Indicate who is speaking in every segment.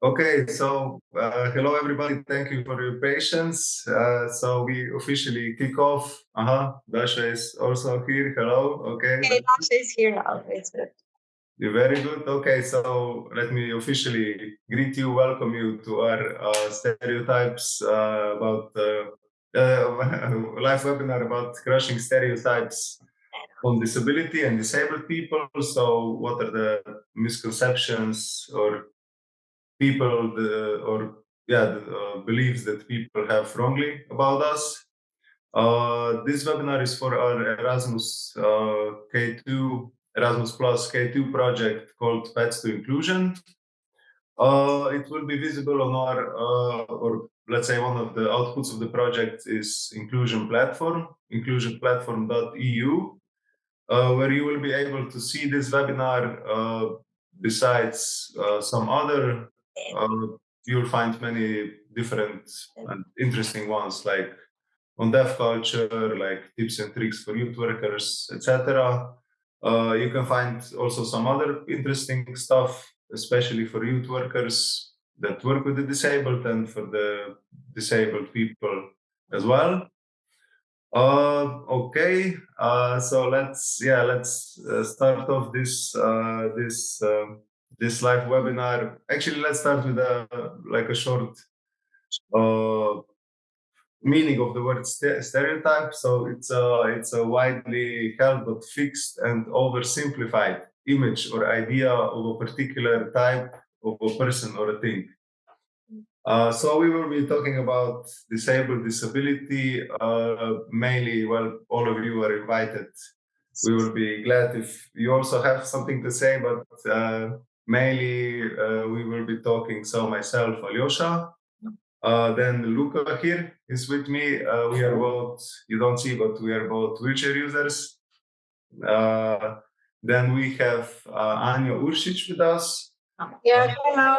Speaker 1: Okay, so uh, hello everybody. Thank you for your patience. Uh, so we officially kick off. Uh huh. Dasha is also here. Hello. Okay.
Speaker 2: Okay, Dasha is here now. It's good.
Speaker 1: You're very good. Okay, so let me officially greet you, welcome you to our uh, stereotypes uh, about uh, live webinar about crushing stereotypes on disability and disabled people. So, what are the misconceptions or people the, or yeah the, uh, beliefs that people have wrongly about us. Uh, this webinar is for our Erasmus uh, K2 Erasmus Plus K2 project called Pets to Inclusion. Uh, it will be visible on our, uh, or let's say one of the outputs of the project is inclusion platform, inclusionplatform.eu, uh, where you will be able to see this webinar uh, besides uh, some other um, you'll find many different and interesting ones like on deaf culture, like tips and tricks for youth workers, etc. Uh, you can find also some other interesting stuff, especially for youth workers that work with the disabled and for the disabled people as well. Uh, okay, uh, so let's yeah let's uh, start off this uh, this um, this live webinar. Actually, let's start with a like a short uh, meaning of the word st stereotype. So it's a it's a widely held but fixed and oversimplified image or idea of a particular type of a person or a thing. Uh, so we will be talking about disabled disability, uh, mainly, well, all of you are invited. We will be glad if you also have something to say, but uh, mainly uh, we will be talking, so myself, Alyosha, uh, then Luca here is with me. Uh, we are both, you don't see, but we are both wheelchair users. Uh, then we have uh, Anya Ursic with us.
Speaker 2: Yeah, hello.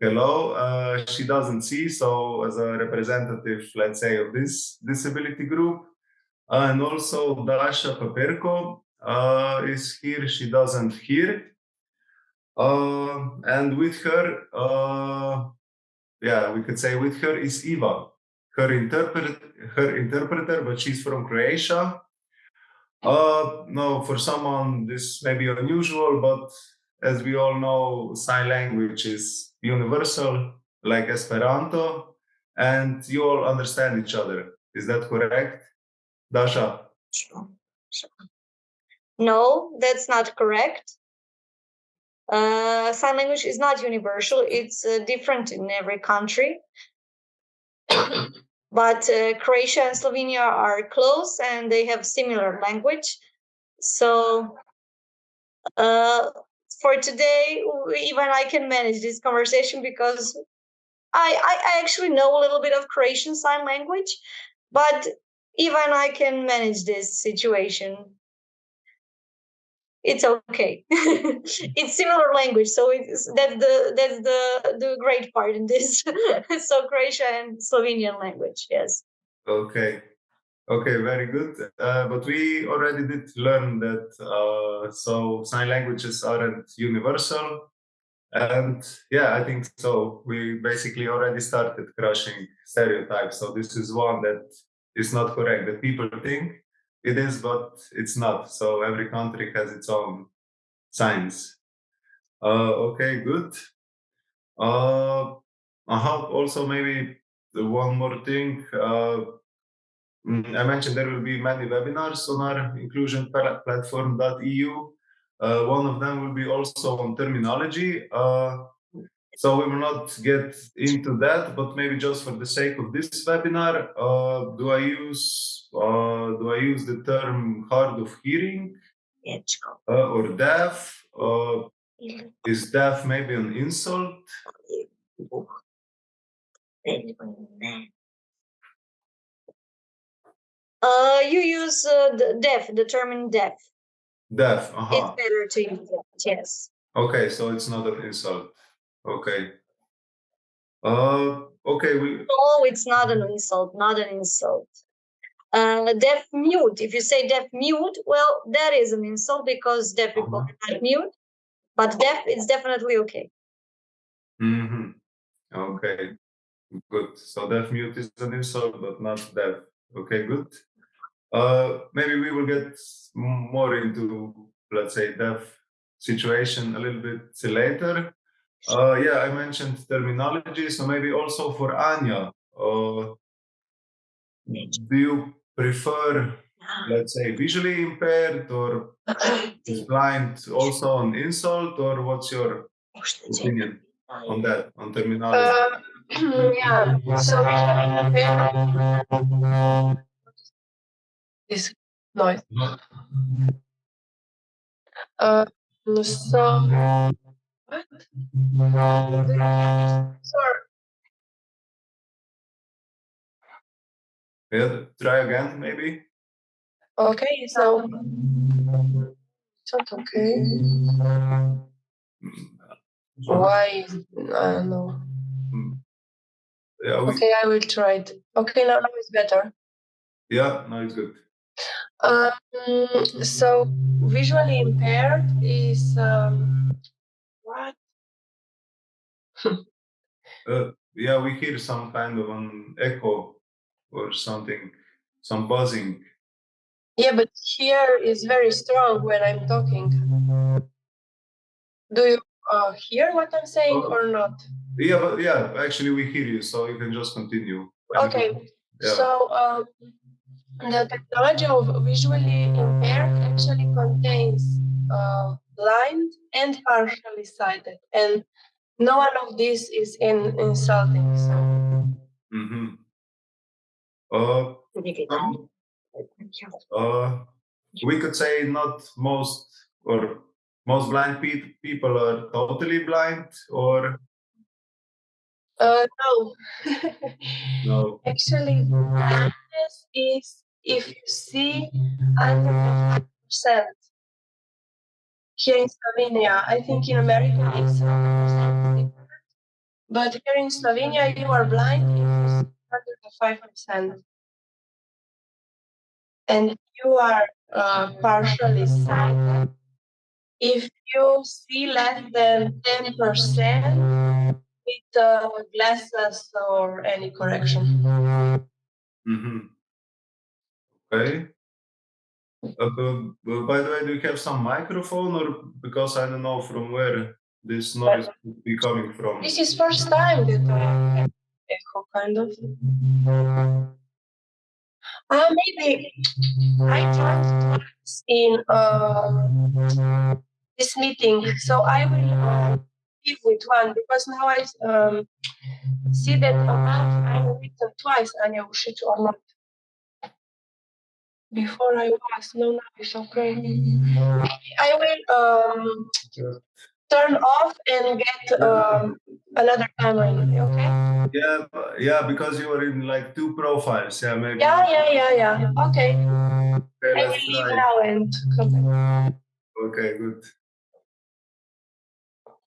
Speaker 1: Hello. Uh, she doesn't see, so as a representative, let's say, of this disability group. and also Dasha Paperko is here. She doesn't hear. Uh, and with her, uh, yeah, we could say with her is Eva, her interpret, her interpreter, but she's from Croatia. Uh, no, for someone this may be unusual, but as we all know, sign language is universal, like Esperanto, and you all understand each other. Is that correct, Dasha?
Speaker 2: No, that's not correct. Uh, sign language is not universal, it's uh, different in every country. but uh, Croatia and Slovenia are close and they have similar language. So uh, for today, even I can manage this conversation because I, I, I actually know a little bit of Croatian sign language, but even I can manage this situation it's okay. It's similar language so it's that's the that's the the great part in this. So croatian and slovenian language yes.
Speaker 1: Okay. Okay very good. Uh, but we already did learn that uh, so sign languages aren't universal. And yeah i think so. We basically already started crushing stereotypes. So this is one that is not correct that people think it is, but it's not. So every country has its own signs. Uh, okay, good. Uh. Also, maybe one more thing. Uh, mm, I mentioned there will be many webinars on our inclusion platform.eu. Uh, one of them will be also on terminology. Uh, so we will not get into that, but maybe just for the sake of this webinar, uh, do I use uh, do I use the term hard of hearing uh, or deaf? Uh, is deaf maybe an insult?
Speaker 2: Uh, you use uh, the deaf, the term deaf.
Speaker 1: Deaf, uh -huh.
Speaker 2: It's better to use that, yes.
Speaker 1: Okay, so it's not an insult. Okay. Uh, okay. We...
Speaker 2: No, it's not an insult. Not an insult. Uh, deaf mute. If you say deaf mute, well, that is an insult because deaf people uh -huh. are not mute. But deaf, it's definitely okay.
Speaker 1: Mm -hmm. Okay, good. So deaf mute is an insult, but not deaf. Okay, good. Uh, maybe we will get more into, let's say, deaf situation a little bit later. Uh, yeah, I mentioned terminology, so maybe also for Anya, uh, do you prefer, let's say, visually impaired or is blind also an insult, or what's your opinion on that, on terminology?
Speaker 3: Uh, yeah, so this noise. Uh, so? Sorry.
Speaker 1: Yeah, try again, maybe.
Speaker 3: Okay, so it's not okay. Why? I don't know.
Speaker 1: Yeah, we,
Speaker 3: Okay, I will try it. Okay, now, now it's better.
Speaker 1: yeah, now it's good.
Speaker 3: Um, so visually impaired is um, what?
Speaker 1: Uh, yeah, we hear some kind of an echo or something, some buzzing.
Speaker 3: Yeah, but here is very strong when I'm talking. Do you uh, hear what I'm saying
Speaker 1: Oh.
Speaker 3: or not?
Speaker 1: Yeah, but yeah, actually we hear you, so you can just continue.
Speaker 3: Okay,
Speaker 1: Yeah.
Speaker 3: so um, the technology of visually impaired actually contains uh, blind and partially sighted, and no one of these is in insulting. So
Speaker 1: Mm-hmm. Uh, some- uh, we could say not most or most blind pe- people are totally blind, or
Speaker 3: uh, no,
Speaker 1: no.
Speaker 3: actually, blindness is if you see under percent. Here in Slovenia, I think in America it's 100%. But here in Slovenia, you are blind under the five percent, and you are uh, partially sighted if you see less than ten percent with uh, glasses or any correction.
Speaker 1: hmm Okay. Uh, by the way, do you have some microphone, or because I don't know from where this noise could be coming from?
Speaker 3: This is first time that I have echo kind of. Uh, maybe I tried in um, this meeting, so I will uh, give with one because now I um, see that amount I written twice, Anya Ursic or not. Before I was, no, now it's okay. I will um, turn off and get um, another camera. Okay?
Speaker 1: Yeah, yeah, because you were in like two profiles. Yeah, maybe.
Speaker 3: Yeah, yeah, yeah, yeah. Okay.
Speaker 1: Okay,
Speaker 3: I will leave now and come back.
Speaker 1: Okay, good.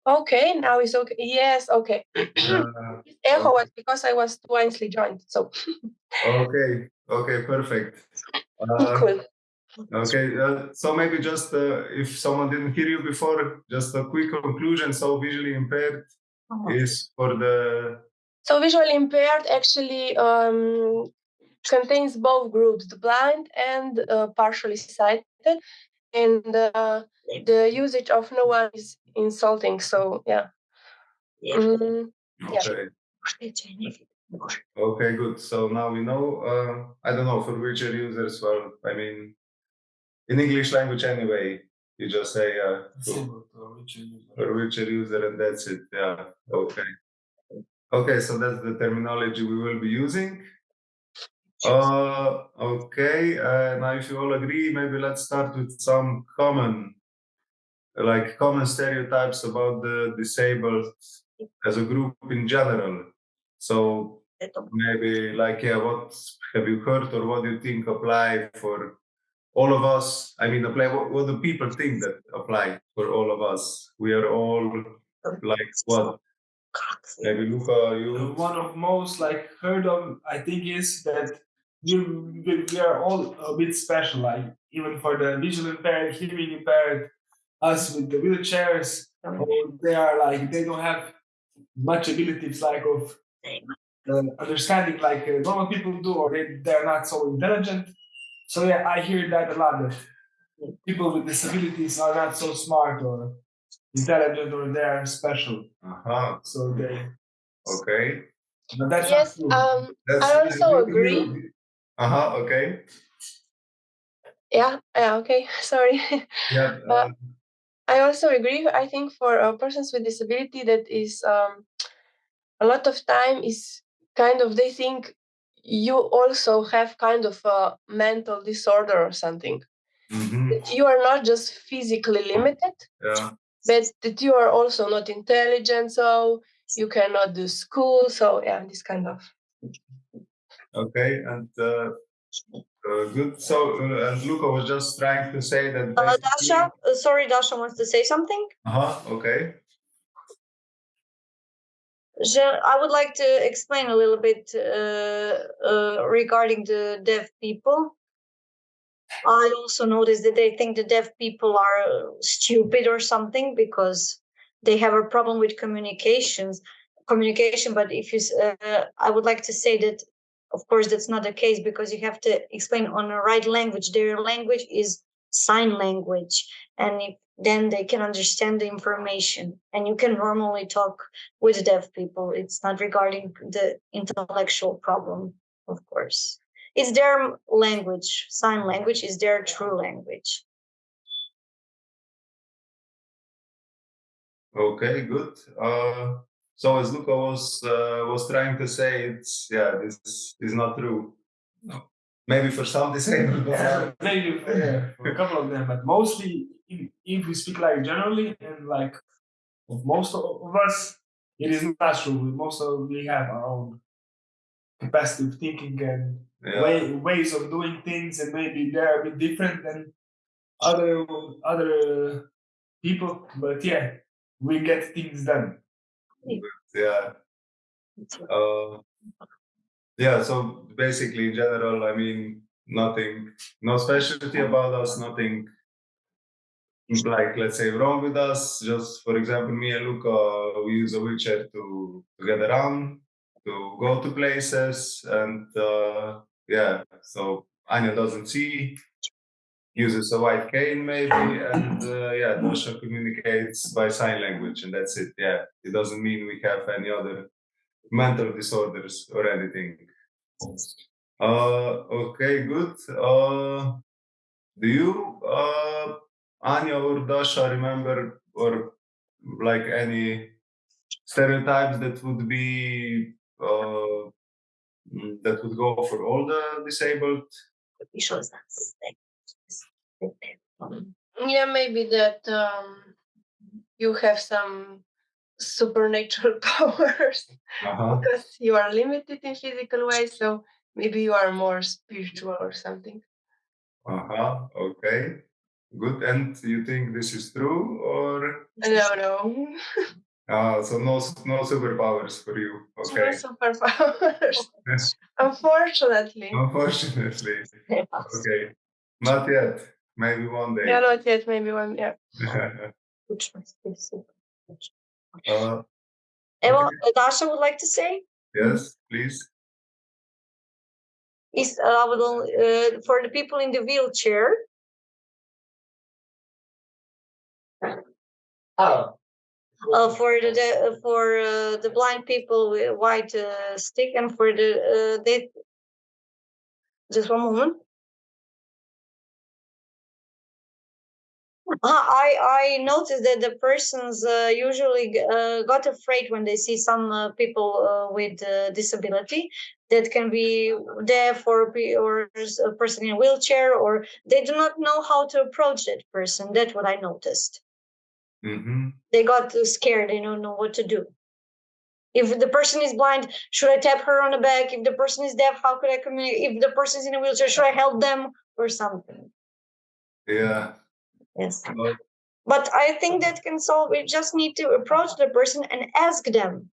Speaker 3: Okay, now it's okay. Yes, okay.
Speaker 1: Uh,
Speaker 3: Echo was because I was wisely joined. So
Speaker 1: okay, okay, perfect. Uh,
Speaker 3: cool.
Speaker 1: Okay, uh, so maybe just uh, if someone didn't hear you before, just a quick conclusion. So visually impaired is for the
Speaker 3: So visually impaired actually um, contains both groups, the blind and uh, partially sighted, and uh, the usage of no one is insulting. So yeah. Mm, Yeah.
Speaker 1: Okay. Good. So now we know. Uh, I don't know for wheelchair users. Well, I mean, in English language anyway, you just say uh, for for wheelchair user, and that's it. Yeah. Okay. Okay, so that's the terminology we will be using. Uh, okay. Uh, now, if you all agree, maybe let's start with some common, like common stereotypes about the disabled as a group in general. So maybe like yeah what have you heard or what do you think apply for all of us? I mean apply what, what do people think that apply for all of us? We are all like what? Maybe luca you?
Speaker 4: One of most like heard of I think is that we we we are all a bit special. Like even for the visual impaired, hearing impaired, us with the wheelchairs, they are like they don't have much abilities like of understanding like uh, normal people do, or they, they're not so intelligent. So yeah, I hear that a lot. That people with disabilities are not so smart or intelligent, or they're special.
Speaker 1: Uh-huh.
Speaker 4: So they.
Speaker 1: Okay.
Speaker 4: But that's
Speaker 3: Yes, um,
Speaker 1: That's
Speaker 3: I also agree.
Speaker 1: Uh-huh, okay.
Speaker 3: yeah, yeah, okay, sorry.
Speaker 1: Yeah.
Speaker 3: But-
Speaker 1: uh,
Speaker 3: I also agree. I think for uh, persons with disability, that is um, a lot of time is kind of they think you also have kind of a mental disorder or something.
Speaker 1: mhm,
Speaker 3: That you are not just physically limited,
Speaker 1: Yeah.
Speaker 3: but that you are also not intelligent, so you cannot do school. So yeah, this kind of.
Speaker 1: Okay. And uh, uh, good. So, uh, and Luca was just trying to say that.
Speaker 2: Uh,
Speaker 1: basically-
Speaker 2: Dasha, uh, sorry, Dasha wants to say something.
Speaker 1: Uh-huh. Okay.
Speaker 2: I would like to explain a little bit uh, uh, regarding the deaf people. I also noticed that they think the deaf people are stupid or something because they have a problem with communications, communication. But if you, uh, I would like to say that, of course, that's not the case because you have to explain on the right language. Their language is sign language, and if, then they can understand the information. And you can normally talk with deaf people. It's not regarding the intellectual problem, of course. It's their language. Sign language is their true language.
Speaker 1: Okay, good. Uh, so as Luca was uh, was trying to say, it's yeah, this is not true. Maybe for some disabled, but
Speaker 4: Yeah, maybe yeah, for a couple of them, but mostly if, we speak like generally and like of most of us, it is not true. Most of we have our own capacity of thinking and
Speaker 1: yeah,
Speaker 4: way, ways of doing things, and maybe they're a bit different than other other people. But yeah, we get things done.
Speaker 1: yeah. Uh, yeah, so basically, in general, I mean, nothing, no specialty about us, nothing like, let's say, wrong with us. Just for example, me and Luca, we use a wheelchair to, to get around, to go to places, and uh, yeah, so Anya doesn't see, uses a white cane maybe, and uh, yeah, Dasha communicates by sign language, and that's it. Yeah, it doesn't mean we have any other mental disorders or anything. Uh, okay, good. Uh, do you, uh, Anya or Dasha, remember or like any stereotypes that would be uh, that would go for all the disabled?
Speaker 3: Yeah, maybe that um, you have some supernatural powers
Speaker 1: Uh-huh.
Speaker 3: because you are limited in physical ways. So maybe you are more spiritual or something.
Speaker 1: Uh-huh. Okay. Good. And you think this is true or
Speaker 3: No, no,
Speaker 1: uh, so no no superpowers for you?
Speaker 3: no
Speaker 1: Okay.
Speaker 3: superpowers. Unfortunately,
Speaker 1: Unfortunately. Okay. Not yet. Maybe one day.
Speaker 3: yeah, not yet. Maybe one. Yeah.
Speaker 1: uh,
Speaker 2: Eva, uh, Dasha would like to say
Speaker 1: yes, please.
Speaker 2: is uh, uh, for the people in the wheelchair.
Speaker 4: Oh.
Speaker 2: uh, for the, the for uh, the blind people with white uh, stick and for the uh, they just one moment Uh, I I noticed that the persons uh, usually uh, got afraid when they see some uh, people uh, with uh, disability that can be deaf for or a person in a wheelchair or they do not know how to approach that person. That's what I noticed
Speaker 1: Mm-hmm.
Speaker 2: they got too scared they don't know what to do if the person is blind should i tap her on the back if the person is deaf how could i communicate if the person is in a wheelchair should i help them or something
Speaker 1: Yeah.
Speaker 2: yes
Speaker 1: But,
Speaker 2: but i think that can solve we just need to approach the person and ask them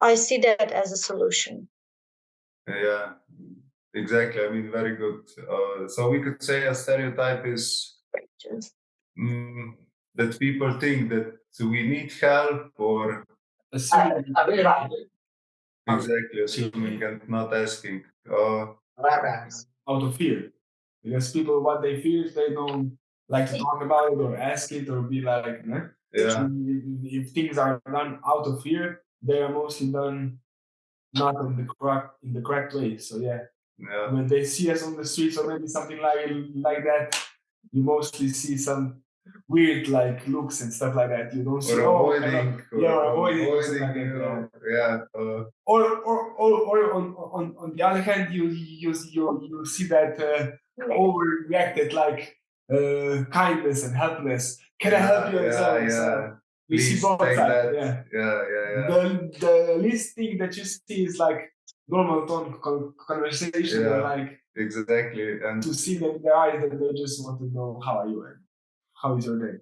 Speaker 2: i see that as a solution
Speaker 1: yeah. Exactly. I mean, very good. Uh, so we could say a stereotype is mm, that people think that we need help or
Speaker 4: assuming
Speaker 1: Exactly, assuming and not asking. Uh,
Speaker 4: out of fear. Because people, what they fear, they don't like to talk about it or ask it or be like, eh?
Speaker 1: yeah,
Speaker 4: if, if things are done out of fear, they are mostly done not in the correct in the correct way. So yeah,
Speaker 1: yeah,
Speaker 4: when they see us on the streets or maybe something like like that, you mostly see some weird like looks and stuff like that. You don't see
Speaker 1: or
Speaker 4: oh,
Speaker 1: avoiding, or
Speaker 4: yeah, or avoiding, or like
Speaker 1: you know, yeah, uh,
Speaker 4: or or or, or on, on on the other hand, you you you you see that uh, overreacted like uh, kindness and helpness. Can I help you? and so
Speaker 1: yeah,
Speaker 4: so
Speaker 1: yeah.
Speaker 4: You see both sides.
Speaker 1: that.
Speaker 4: Yeah.
Speaker 1: Yeah, yeah, yeah.
Speaker 4: The the least thing that you see is like normal tone conversation
Speaker 1: Yeah.
Speaker 4: like
Speaker 1: Exactly. And
Speaker 4: to see them in their eyes that they just want to know how are you and how is your day.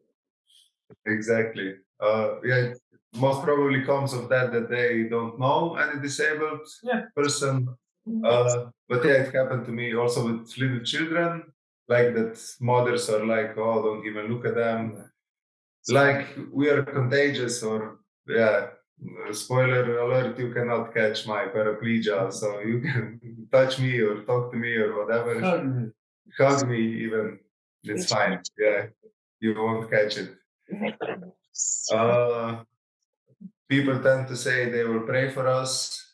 Speaker 1: exactly. Uh, yeah, most probably comes of that that they don't know any disabled
Speaker 4: Yeah.
Speaker 1: person. Uh, but yeah, it happened to me also with little children, like that mothers are like, oh, don't even look at them. Like we are contagious, or yeah. Spoiler alert: you cannot catch my paraplegia, so you can touch me or talk to me or whatever.
Speaker 4: Um,
Speaker 1: Hug me, even it's fine. Yeah, you won't catch it. Uh, people tend to say they will pray for us.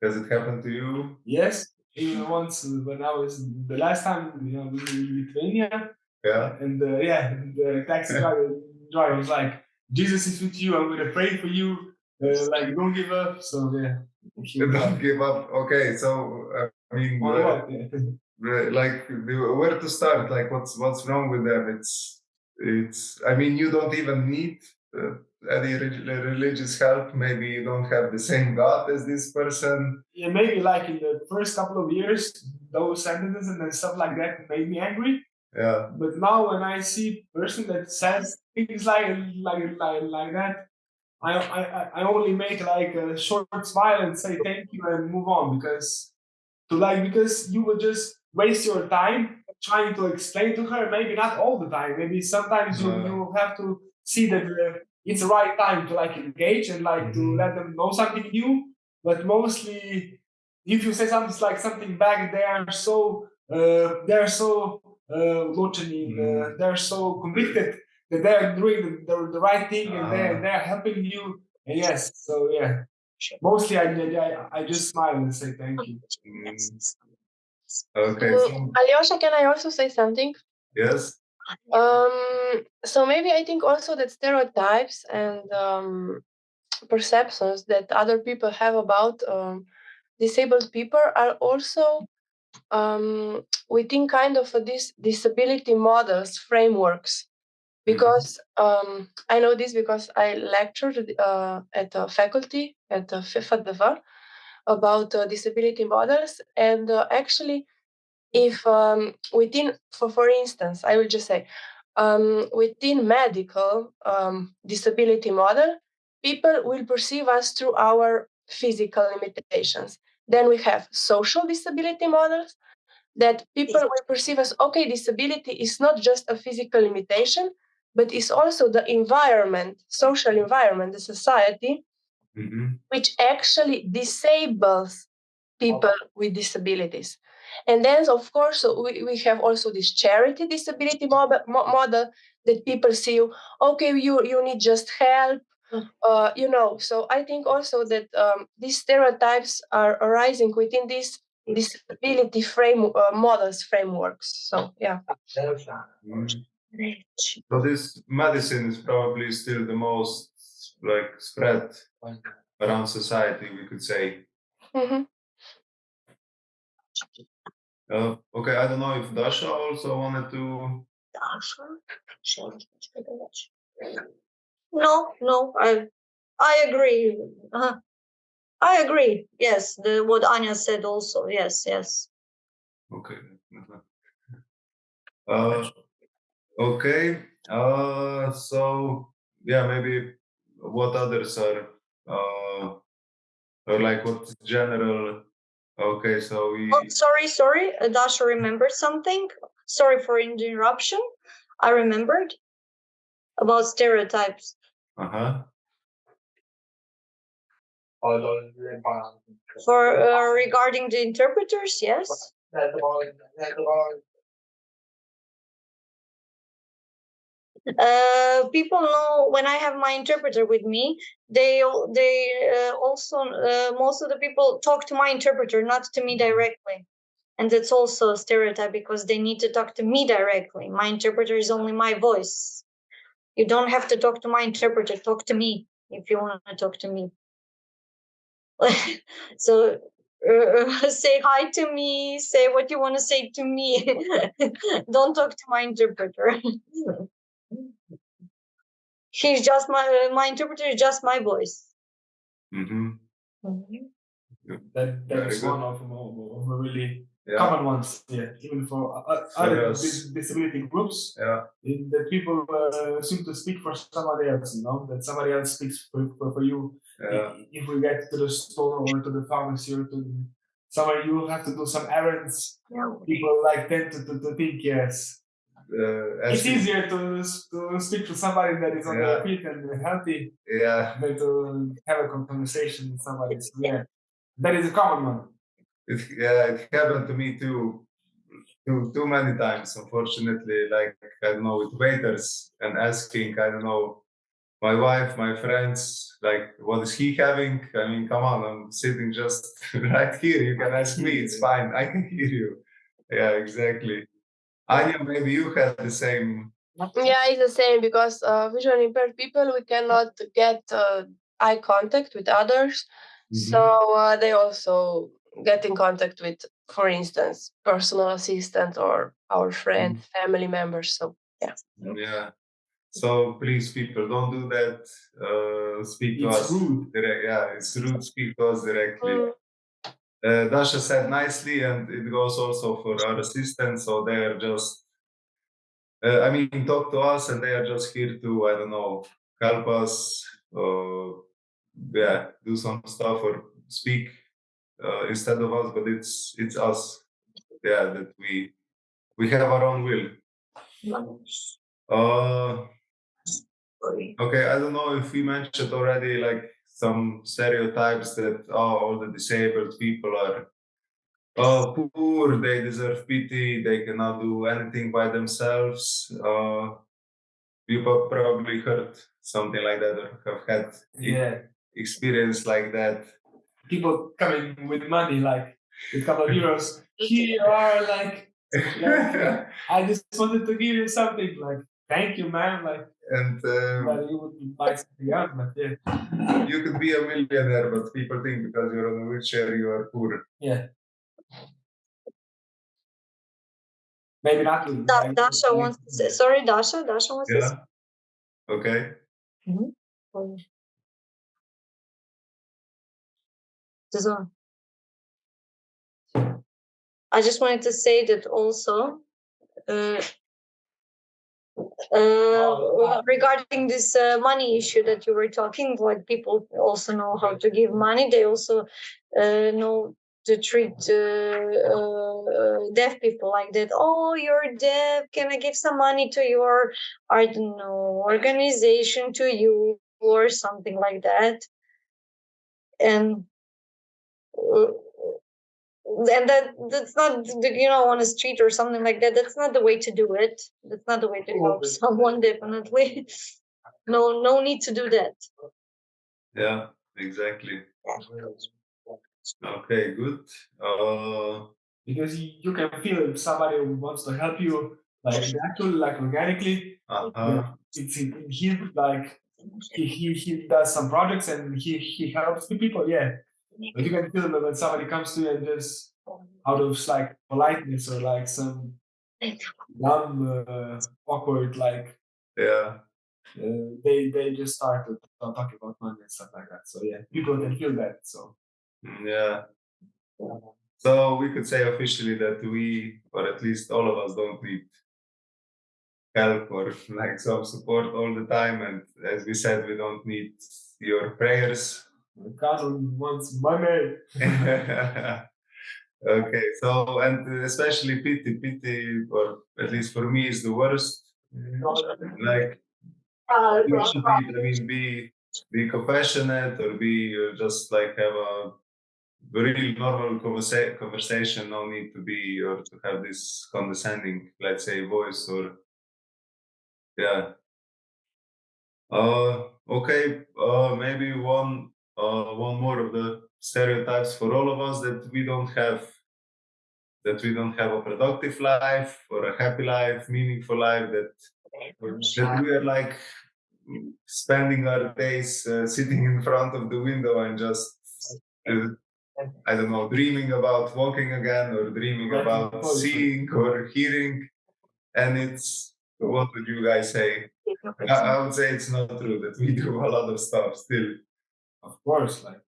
Speaker 1: Does it happen to you?
Speaker 4: yes, even once when I was the last time you know in Lithuania
Speaker 1: Yeah.
Speaker 4: and uh, yeah the taxi driver, driver was like Jesus is with you. I'm gonna pray for you. Uh, like don't give up. So yeah. he was
Speaker 1: Don't give up. Okay, so uh, I mean, uh,
Speaker 4: what?" Yeah.
Speaker 1: like where to start? Like, what's what's wrong with them? It's it's. I mean, you don't even need uh, any relig- religious help. Maybe you don't have the same God as this person.
Speaker 4: yeah, maybe like in the first couple of years, those sentences and stuff like that made me angry.
Speaker 1: Yeah,
Speaker 4: But now when I see person that says things like like like, like that, I, I I- I only make like a short smile and say thank you and move on because to like because you will just waste your time trying to explain to her maybe not all the time maybe sometimes you
Speaker 1: No.
Speaker 4: you have to see that uh, it's the right time to like engage and like to
Speaker 1: Mhm.
Speaker 4: let them know something new but mostly if you say something like something back they are so uh, they're so uh, looking, uh,
Speaker 1: Mhm.
Speaker 4: they're so convicted that they're doing the, the, the right thing and they're
Speaker 1: Ah.
Speaker 4: they're helping you and yes so yeah mostly I, I I just smile and say thank you
Speaker 1: Mm. Okay.
Speaker 3: Mm, Alyosha, can I also say something?
Speaker 1: yes.
Speaker 3: Um, so maybe I think also that stereotypes and um, perceptions that other people have about um, disabled people are also um, within kind of a dis- disability models frameworks. Because um, I know this because I lectured uh, at a faculty at the FIFADV about uh, disability models, and uh, actually, if um, within, for for instance, I will just say, um, within medical um, disability model, people will perceive us through our physical limitations. Then we have social disability models that people will perceive as okay, disability is not just a physical limitation, but it's also the environment, social environment, the society,
Speaker 1: Mhm.
Speaker 3: which actually disables people with disabilities. And then, of course, we, we have also this charity disability model, model that people see you, okay, you, you need just help. Uh, you know, so I think also that um, these stereotypes are arising within these disability frame uh, models frameworks. So yeah.
Speaker 1: Mm. So this medicine is probably still the most like spread around society, we could say.
Speaker 3: Mhm.
Speaker 1: Uh, okay, I don't know if Dasha also wanted to. Dasha?
Speaker 2: No, no, I I agree. Uh, I agree. Yes, the what Anya said also. Yes, yes.
Speaker 1: Okay. Uh, okay. Uh, so yeah, maybe what others are uh, or like what general. Okay, so we.
Speaker 2: Oh, sorry, sorry. uh, Dasha remembered something. Sorry for interruption. I remembered about stereotypes.
Speaker 1: Uh huh.
Speaker 2: For uh, regarding the interpreters, yes. Uh, people know when I have my interpreter with me, they they uh, also uh, most of the people talk to my interpreter, not to me directly, and that's also a stereotype because they need to talk to me directly. My interpreter is only my voice. You don't have to talk to my interpreter. Talk to me if you want to talk to me. so uh, say hi to me. Say what you want to say to me. don't talk to my interpreter. He's just my my interpreter is just my voice.
Speaker 1: hmm
Speaker 4: That that's one of, of, of the really
Speaker 1: Yeah.
Speaker 4: common ones. Yeah, even for uh, uh, other
Speaker 1: us.
Speaker 4: disability groups,
Speaker 1: Yeah.
Speaker 4: in- that people uh, seem to speak for somebody else. You know, that somebody else speaks for, for, for you.
Speaker 1: Yeah.
Speaker 4: I- If we get to the store or to the pharmacy or to somewhere, you will have to do some errands. yeah. People like tend to, to, to think yes,
Speaker 1: Uh,
Speaker 4: it's
Speaker 1: as
Speaker 4: easier to to speak to somebody that is on
Speaker 1: Yeah.
Speaker 4: their feet and healthy
Speaker 1: Yeah.
Speaker 4: than to have a conversation with somebody. So, yeah, that is a common one.
Speaker 1: It, yeah, it happened to me too, too, too many times. Unfortunately, like I don't know, with waiters and asking, I don't know, my wife, my friends, like, what is he having? I mean, come on, I'm sitting just right here. You can ask me. It's fine. I can hear you. Yeah, exactly. Anya, maybe you had the same.
Speaker 3: Yeah, it's the same because uh, visually impaired people we cannot get uh, eye contact with others, so uh, they also get in contact with, for instance, personal assistant or our friend, family members. So
Speaker 1: yeah. Yeah. So please, people, don't do that. Uh, speak to
Speaker 4: It's
Speaker 1: us.
Speaker 4: rude.
Speaker 1: Direct, yeah, it's rude. Speak to us directly.
Speaker 3: mm,
Speaker 1: uh, Dasha said nicely, and it goes also for our assistants. So they are just, uh, I mean, talk to us, and they are just here to, I don't know, help us, uh, yeah, do some stuff or speak uh, instead of us. But it's it's us, yeah, that we we have our own will. Uh, Okay, I don't know if we mentioned already like some stereotypes that oh, all the disabled people are oh, poor, they deserve pity, they cannot do anything by themselves. Uh, you probably heard something like that or have had
Speaker 4: Yeah,
Speaker 1: experience like that.
Speaker 4: people coming with money, like with a couple of euros. Here you are, like, like I just wanted to give you something, like, thank you, man. Like,
Speaker 1: and um,
Speaker 4: but you would buy something else, but yeah,
Speaker 1: you could be a millionaire, but people think because you're on a wheelchair, you are poor.
Speaker 4: yeah. Maybe not. to-
Speaker 2: Da- Dasha
Speaker 4: like-
Speaker 2: wants to say, sorry, Dasha, Dasha wants to say.
Speaker 1: Yeah. Okay.
Speaker 2: something. This one. I just wanted to say that also, uh, uh, regarding this uh, money issue that you were talking, like people also know how to give money. They also uh, know to treat uh, uh, deaf people like that. Oh, you're deaf. Can I give some money to your, I don't know, organization to you or something like that? And and that that's not the- you know on a street or something like that that's not the way to do it that's not the way to help someone definitely no no need to do that
Speaker 1: Yeah, exactly. Okay, good. Uh,
Speaker 4: because you, you can feel if somebody wants to help you, like naturally, like organically.
Speaker 1: uh-huh.
Speaker 4: It's in, in him, like he, he he does some projects and he he helps the people. Yeah, but you can feel that when somebody comes to you and just out of like politeness or like some dumb, uh, awkward, like
Speaker 1: Yeah,
Speaker 4: uh, they they just start to talk talk about money and stuff like that. So yeah, people can feel that. So
Speaker 1: mm, yeah. So we could say officially that we, or at least all of us, don't need help or like some support all the time. And as we said, we don't need your prayers.
Speaker 4: My cousin wants money.
Speaker 1: okay, so and especially pity, pity, or at least for me, is the worst. Like you should be, I mean, be be compassionate or be uh, just like have a really normal conversa- conversation. No need to be or to have this condescending, let's say, voice or yeah. Uh, okay. Uh, maybe one uh, one more of the stereotypes for all of us that we don't have that we don't have a productive life or a happy life, meaningful life. That that we are like spending our days uh, sitting in front of the window and just uh, I don't know, dreaming about walking again or dreaming about seeing or hearing. And it's what would you guys say? I, I would say it's not true that we do a lot of stuff still.
Speaker 4: Of course, like,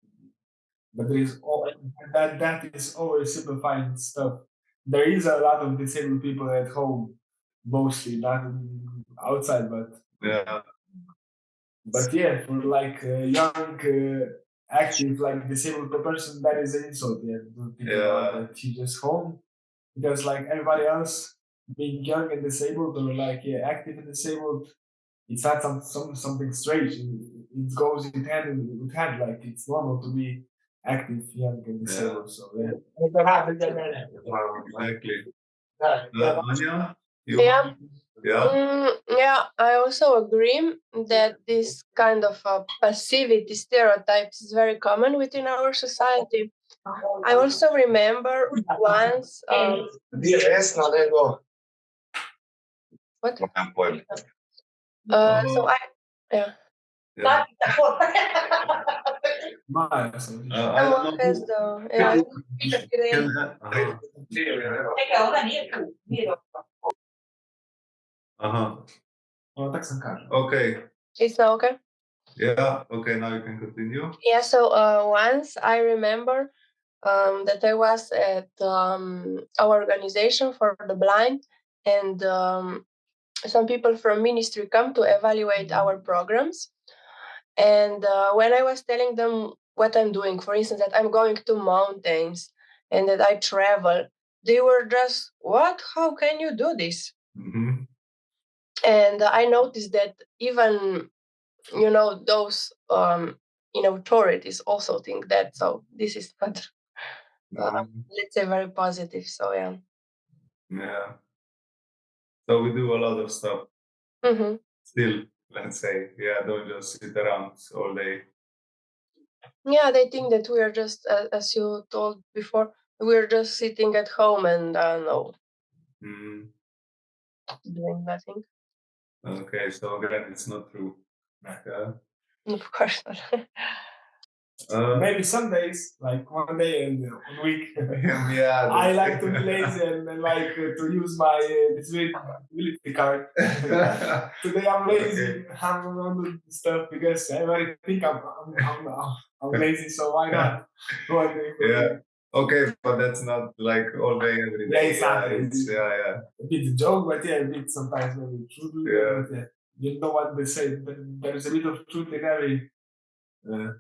Speaker 4: but there is all that that is oversimplifying stuff. There is a lot of disabled people at home, mostly not outside, but
Speaker 1: Yeah,
Speaker 4: but yeah, for like a young, uh, active, like disabled person, that is an insult. Yeah, don't think about
Speaker 1: Yeah.
Speaker 4: that. He just home because like everybody else, being young and disabled or like yeah, active and disabled, it's not some, some something strange. It, it goes in hand in- with hand. Like it's normal to be active, young, and disabled. So yeah.
Speaker 1: exactly. Uh, Anya, you
Speaker 3: Yeah.
Speaker 1: yeah,
Speaker 3: Mm, yeah, I also agree that this kind of uh, passivity stereotypes is very common within our society. I also remember once. Um, what? Uh, so I. Yeah.
Speaker 1: Yeah.
Speaker 4: My, so
Speaker 1: I don't
Speaker 3: Someone has
Speaker 1: know.
Speaker 3: the. Yeah.
Speaker 1: Can, huh.
Speaker 4: no, tak sam kažem.
Speaker 1: Okay.
Speaker 3: It's now okay.
Speaker 1: Yeah. Okay. Now you can continue.
Speaker 3: Yeah, so uh, once I remember um, that I was at um, our organization for the blind, and um, some people from ministry come to evaluate our programs. And uh, when I was telling them what I'm doing, for instance, that I'm going to mountains and that I travel, they were just, "What? How can you do this?"
Speaker 1: hmm
Speaker 3: and i noticed that even you know those um in authorities also think that so this is not uh, let's say very positive so yeah
Speaker 1: Yeah. So we do a lot of stuff
Speaker 3: hmm
Speaker 1: still. Let's say, yeah. Don't just sit around all day.
Speaker 3: yeah they think that we are just uh, as you told before we're just sitting at home and uh, no
Speaker 1: Mm.
Speaker 3: doing nothing
Speaker 1: Okay. So again, it's not true. Yeah.
Speaker 3: of course not
Speaker 1: Uh,
Speaker 4: Maybe some days, like one day in a week,
Speaker 1: yeah.
Speaker 4: I like to be lazy and, and like uh, to use my uh, disability card. Today I'm lazy. I'm gonna do stuff because everybody think I'm I'm, I'm, I'm, lazy, so why not?
Speaker 1: Yeah. okay, but that's not like all day every day.
Speaker 4: Yeah,
Speaker 1: day.
Speaker 4: it's
Speaker 1: it's- yeah, yeah.
Speaker 4: A bit a joke, but yeah, a bit sometimes maybe true.
Speaker 1: Yeah.
Speaker 4: Yeah, you know what they say. but There's a bit of truth in every uh,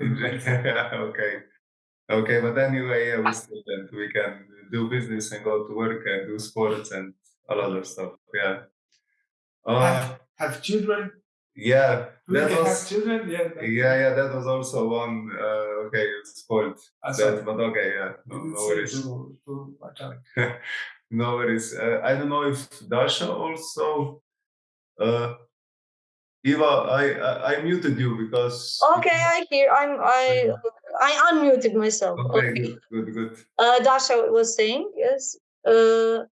Speaker 1: okay. Okay, but anyway, yeah, we that we can do business and go to work and do sports and a lot of stuff. Yeah. Uh,
Speaker 4: have, have children.
Speaker 1: yeah,
Speaker 4: Do
Speaker 1: that was
Speaker 4: children? Yeah.
Speaker 1: yeah, yeah, that was also one. Uh, okay, spoiled.
Speaker 4: I
Speaker 1: That, but okay, yeah, no, no worries. no worries. Uh, I don't know if Dasha also. Uh, Eva, I, I I muted you because.
Speaker 2: Okay, I hear. I'm. I. I unmuted myself.
Speaker 1: Okay,
Speaker 2: Okay.
Speaker 1: good, good, good.
Speaker 2: Uh, Dasha was saying yes. Uh,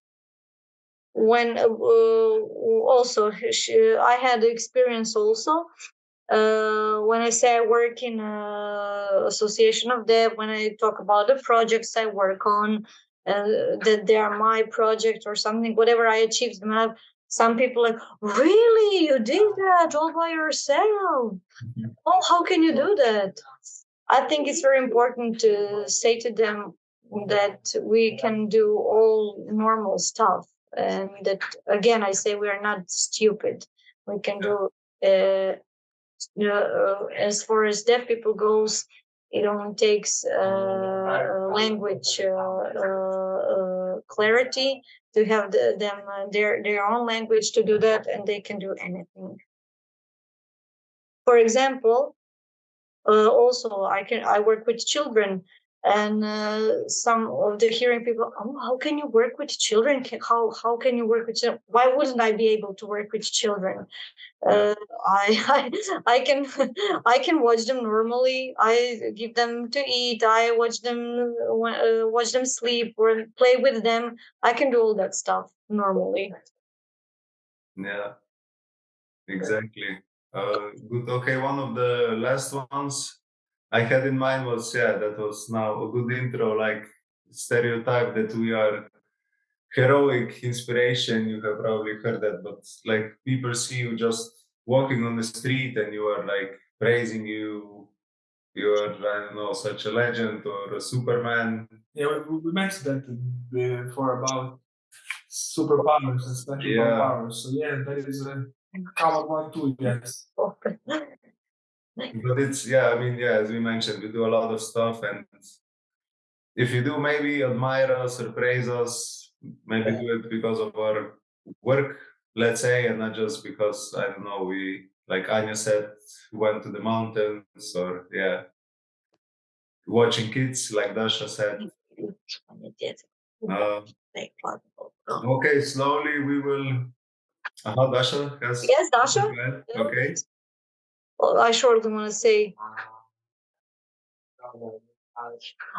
Speaker 2: when uh, uh, also she, I had experience also. Uh, when I say I work in a association of dev, when I talk about the projects I work on, uh, that they are my project or something, whatever I achieved in my life, some people like, really, you did that all by yourself? Oh, how can you do that? I think it's very important to say to them that we can do all normal stuff and that again i say we are not stupid. We can do uh, uh, as far as deaf people goes it only takes uh, language uh, uh, uh, clarity to have the, them uh, their their own language to do that and they can do anything. For example, uh, also I can I work with children, and uh, some of the hearing people, oh, how can you work with children? How how can you work with children? Why wouldn't I be able to work with children? Uh, I, I I can I can watch them normally. I give them to eat. I watch them uh, watch them sleep or play with them. I can do all that stuff normally.
Speaker 1: Yeah, exactly. Uh, good. Okay, one of the last ones I had in mind was yeah, that was now a good intro, like stereotype that we are heroic inspiration. You have probably heard that, but like people see you just walking on the street and you are like praising you. You are I don't know such a legend or a Superman.
Speaker 4: Yeah, we, we mentioned that before about superpowers and special
Speaker 1: Yeah.
Speaker 4: powers. So yeah, that is a common one too. Yes.
Speaker 1: but it's yeah i mean yeah as we mentioned we do a lot of stuff and if you do maybe admire us or praise us maybe do it because of our work let's say and not just because i don't know we like anya said went to the mountains or yeah. Watching kids like dasha said. Uh, okay slowly we will uh dasha has
Speaker 2: Yes, Dasha.
Speaker 1: okay
Speaker 2: I shortly want to say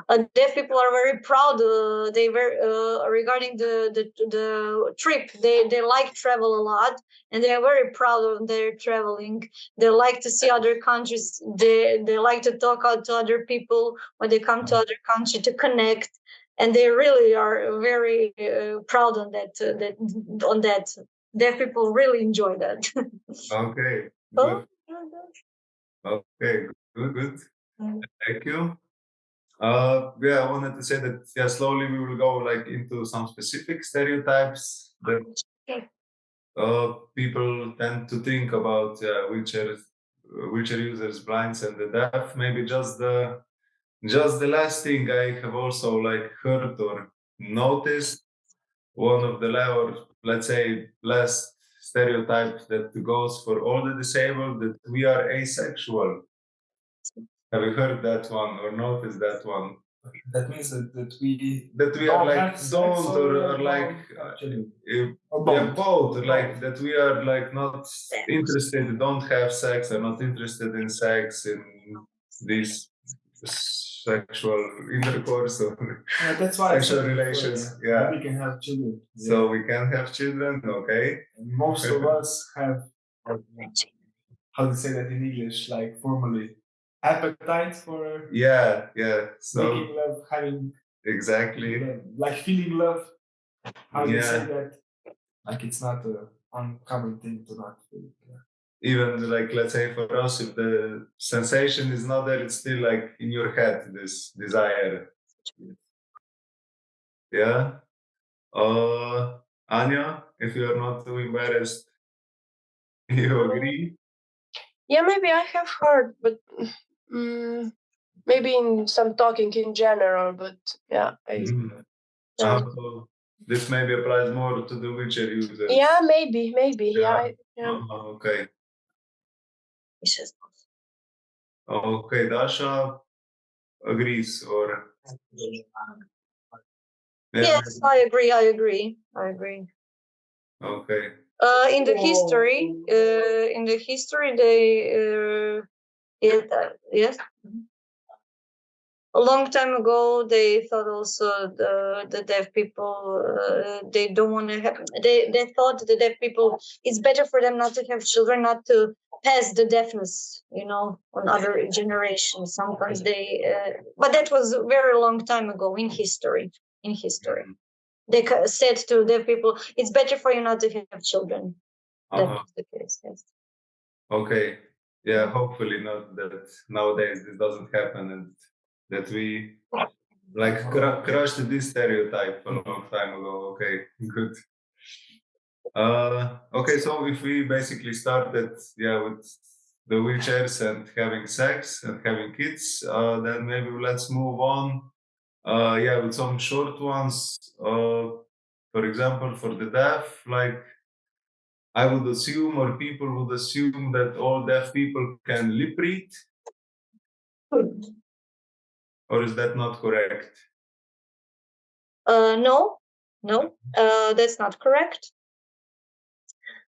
Speaker 2: uh, deaf people are very proud. Uh, they very uh, regarding the, the the trip. They they like travel a lot, and they are very proud of their traveling. They like to see other countries. They they like to talk out to other people when they come to other country to connect, and they really are very uh, proud on that. Uh, that on that. Deaf people really enjoy that.
Speaker 1: okay
Speaker 2: Oh,
Speaker 1: good. Okay, good, good.
Speaker 2: Mm.
Speaker 1: Thank you. Uh, yeah, I wanted to say that yeah, slowly we will go like into some specific stereotypes that uh, people tend to think about yeah, wheelchair wheelchair users, blinds, and the deaf. Maybe just the just the last thing I have also like heard or noticed one of the or let's say last stereotype that goes for all the disabled that we are asexual. Have you heard that one or noticed that one?
Speaker 4: That means that, that we
Speaker 1: That we are like
Speaker 4: have
Speaker 1: don't or,
Speaker 4: we
Speaker 1: or like
Speaker 4: actually
Speaker 1: uh,
Speaker 4: or
Speaker 1: yeah,
Speaker 4: both.
Speaker 1: both like that we are like not interested, don't have sex, are not interested in sex in this sexual intercourse or
Speaker 4: Yeah, that's why
Speaker 1: sexual relations.
Speaker 4: yeah.
Speaker 1: Yeah.
Speaker 4: We can have children.
Speaker 1: So we can have children, okay?
Speaker 4: And most of us have how to say that in English, like formally appetite for
Speaker 1: Yeah, yeah. So
Speaker 4: making love, having
Speaker 1: exactly.
Speaker 4: love, like feeling love. How do you say
Speaker 1: Yeah.
Speaker 4: that? Like it's not a uncommon thing to not feel. Yeah.
Speaker 1: Even like let's say for us if the sensation is not there it's still like in your head this desire yeah uh anya if you are not too embarrassed you agree
Speaker 3: Yeah, maybe I have heard, but mm, maybe in some talking in general. But yeah, I,
Speaker 1: Mhm.
Speaker 3: yeah.
Speaker 1: Uh, so this maybe applies more to the wheelchair users
Speaker 3: yeah, maybe, maybe. Yeah,
Speaker 1: Yeah.
Speaker 3: I- yeah.
Speaker 1: Uh-huh, okay
Speaker 2: It's just-
Speaker 1: okay dasha agrees or
Speaker 2: Yes, I agree. I agree. I agree.
Speaker 1: okay
Speaker 2: Uh, in the history, uh, in the history, they uh, yeah, uh, yes. A long time ago, they thought also the the deaf people uh, they don't want to have they they thought the deaf people it's better for them not to have children, not to pass the deafness, you know, on other generations. Sometimes they, uh, but that was a very long time ago in history. In history, they said to deaf people, "It's better for you not to have children." That
Speaker 1: uh-huh.
Speaker 2: was the case. Yes.
Speaker 1: Okay. Yeah, hopefully not that nowadays this doesn't happen and that we like cr- crushed this stereotype a long time ago. Okay, good. Uh, okay, so if we basically started, yeah, with the wheelchairs and having sex and having kids, uh, then maybe let's move on. Uh, yeah, with some short ones. Uh, for example, for the deaf, like I would assume, or people would assume, that all deaf people can lip read, or is that not correct?
Speaker 2: Uh, no, no, uh, that's not correct.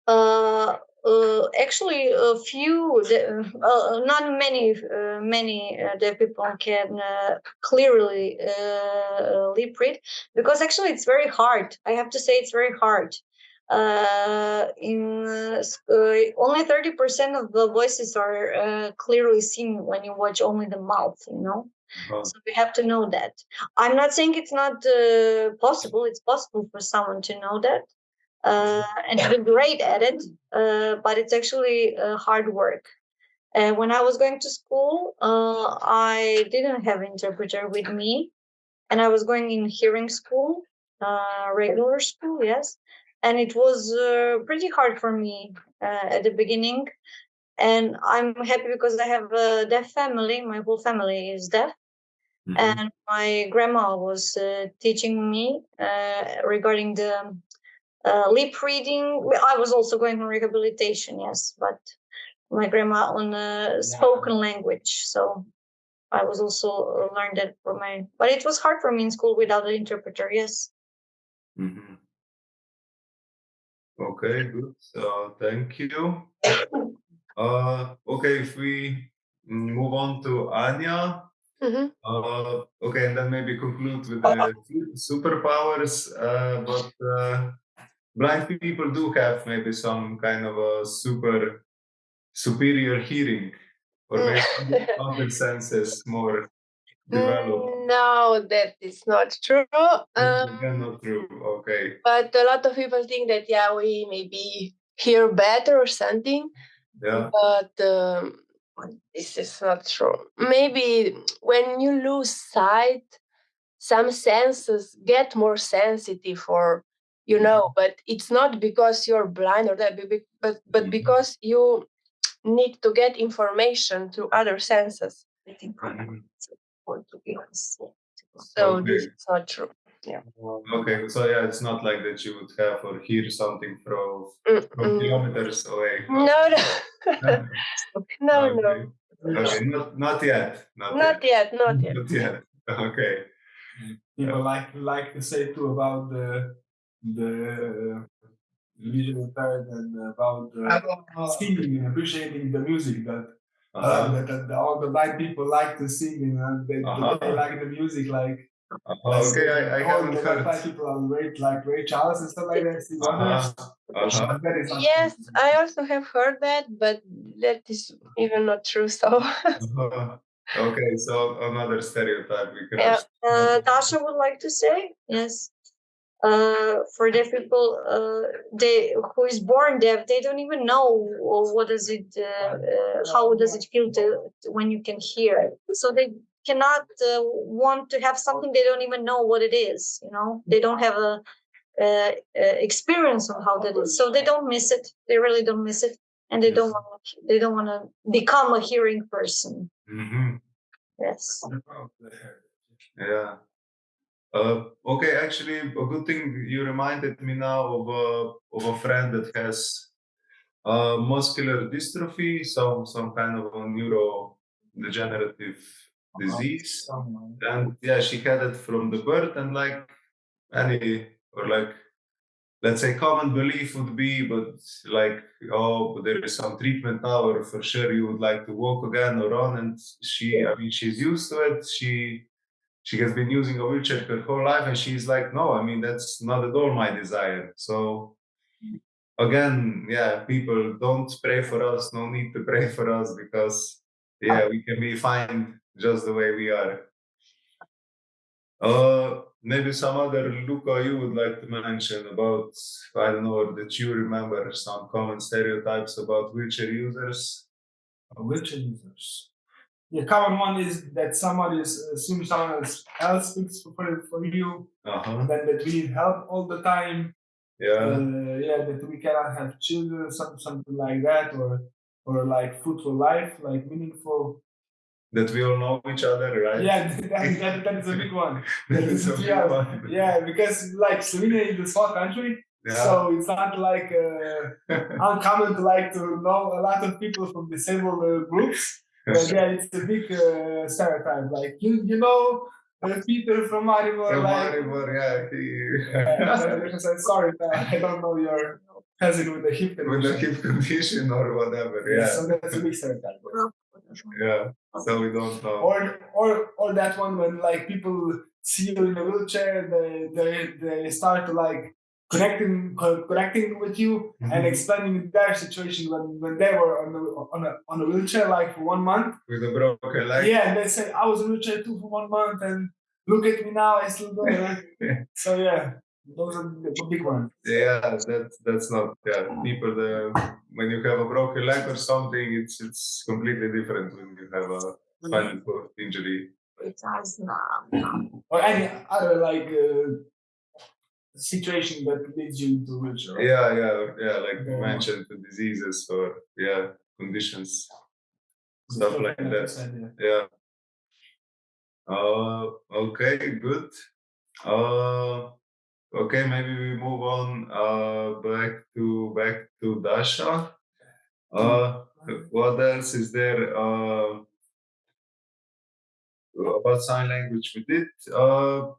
Speaker 2: Uh, uh, actually, a few, de- uh, not many, uh, many uh, deaf people can uh, clearly uh, lip read because actually it's very hard. I have to say it's very hard. Uh, in uh, uh, only thirty percent of the voices are uh, clearly seen when you watch only the mouth. You know.
Speaker 1: Uh,
Speaker 2: So we have to know that. I'm not saying it's not uh, possible. It's possible for someone to know that uh, and to be great at it, uh, but it's actually uh, hard work. And when I was going to school, uh, I didn't have interpreter with me, and I was going in hearing school, uh, regular school, yes, and it was uh, pretty hard for me uh, at the beginning. And I'm happy because I have a deaf family. My whole family is deaf
Speaker 1: mhm.
Speaker 2: and my grandma was uh, teaching me uh, regarding the uh, lip reading. I was also going on rehabilitation, yes, but my grandma on uh, spoken language. So I was also uh, learned that for my. But it was hard for me in school without an interpreter. Yes.
Speaker 1: Mhm. Okay, good. So thank you. Uh, okay, if we move on to Anya.
Speaker 3: Mhm.
Speaker 1: Uh, okay, and then maybe conclude with the superpowers. Uh, but uh, blind people do have maybe some kind of a super superior hearing, or
Speaker 3: Mm.
Speaker 1: maybe other senses more developed.
Speaker 3: Mm, No, that is not true. Um,
Speaker 1: not true. Okay.
Speaker 3: but a lot of people think that yeah, we maybe hear better or something.
Speaker 1: Yeah.
Speaker 3: but um, this is not true. Maybe when you lose sight, some senses get more sensitive, or you know, but it's not because you're blind or that, but but but
Speaker 1: Mhm.
Speaker 3: because you need to get information through other senses.
Speaker 2: I think
Speaker 1: Mhm.
Speaker 2: for to.
Speaker 3: So this
Speaker 1: Okay.
Speaker 3: is not true. yeah.
Speaker 1: Okay. So yeah, it's not like that you would have or hear something from from kilometers away.
Speaker 3: No, no, no, no,
Speaker 1: okay. Okay. Not not yet. Not,
Speaker 3: not yet, not yet.
Speaker 1: Not yet. Okay.
Speaker 4: People like like to say too about the the visual impaired and about the singing and appreciating the music that uh,
Speaker 1: Uh-huh.
Speaker 4: that, that all the white people like to sing and they,
Speaker 1: Uh-huh.
Speaker 4: they like the music like
Speaker 1: Uh-huh. Okay. I, I haven't
Speaker 4: the
Speaker 1: heard.
Speaker 4: blind people are great like Ray Charles and stuff like that. Steve
Speaker 1: Uh-huh. Uh-huh.
Speaker 4: But that is
Speaker 3: Yes, I also have heard that, but that is even not true. So
Speaker 1: Uh-huh. Okay. So another stereotype we can.
Speaker 3: Yeah.
Speaker 2: Uh, Dasha would like to say yes. Uh, for deaf people, uh, they who is born deaf, they don't even know what does it, uh, uh, how does it feel to when you can hear. So they cannot uh, want to have something they don't even know what it is. You know, they don't have a, uh uh experience on how that is, so they don't miss it. They really don't miss it, and they don't want they don't want to become a hearing person.
Speaker 1: Mhm.
Speaker 2: Yes.
Speaker 1: Yeah. Uh, okay, actually, a good thing you reminded me now of a of a friend that has uh, muscular dystrophy, some some kind of a neurodegenerative disease, and yeah, she had it from the birth, and like any or like let's say common belief would be, but like oh, there is some treatment now, or for sure you would like to walk again or run, and she, I mean, she's used to it. She she has been using a wheelchair her whole life and she's like no i mean that's not at all my desire. So again yeah people don't pray for us no need to pray for us because yeah we can be fine just the way we are. Uh maybe some other luca you would like to mention about i don't know that you remember some common stereotypes about wheelchair users?
Speaker 4: Wheelchair users. The common one is that somebody is assumes someone else else speaks for, for you,
Speaker 1: uh-huh
Speaker 4: and then that we need help all the time.
Speaker 1: yeah
Speaker 4: Uh, yeah, that we cannot have children, some, something like that, or or like fruitful life, like meaningful.
Speaker 1: that we all know each other right
Speaker 4: Yeah, that, that, that is a big one.
Speaker 1: that is a big
Speaker 4: yeah,
Speaker 1: one.
Speaker 4: yeah, because like Slovenia is a small country,
Speaker 1: Yeah.
Speaker 4: So it's not like uh, uncommon to like to know a lot of people from disabled uh, groups. But yeah, it's a big uh, stereotype. Like you, you know, uh, Peter from Maribor.
Speaker 1: From
Speaker 4: like,
Speaker 1: Maribor, yeah, he,
Speaker 4: yeah, said, sorry, I don't know your cousin with the hip
Speaker 1: with a
Speaker 4: condition.
Speaker 1: hip condition or whatever. Yeah,
Speaker 4: So that's a big stereotype.
Speaker 1: yeah. So we don't know.
Speaker 4: Or or or that one when like people see you in a wheelchair, they they, they start to like connecting co- connecting with you and
Speaker 1: Mhm.
Speaker 4: explaining their situation when, when they were on a, on a on a wheelchair like for one month.
Speaker 1: with a broken leg.
Speaker 4: yeah, and they say I was in a wheelchair too for one month and look at me now, I still go. right? so yeah, those are the the big ones.
Speaker 1: Yeah, that's that's not yeah. People the when you have a broken leg or something, it's it's completely different when you have a spinal cord injury.
Speaker 2: It has not.
Speaker 4: Or any other like uh, situation that leads you into wheelchair. right?
Speaker 1: Yeah, yeah, yeah. Like you mentioned, the diseases or yeah conditions, stuff like that.
Speaker 4: yeah.
Speaker 1: Yeah. Uh, okay, good. Uh, okay, maybe we move on. Uh, back to back to Dasha. Uh, what else is there? Uh, about sign language we did. Uh,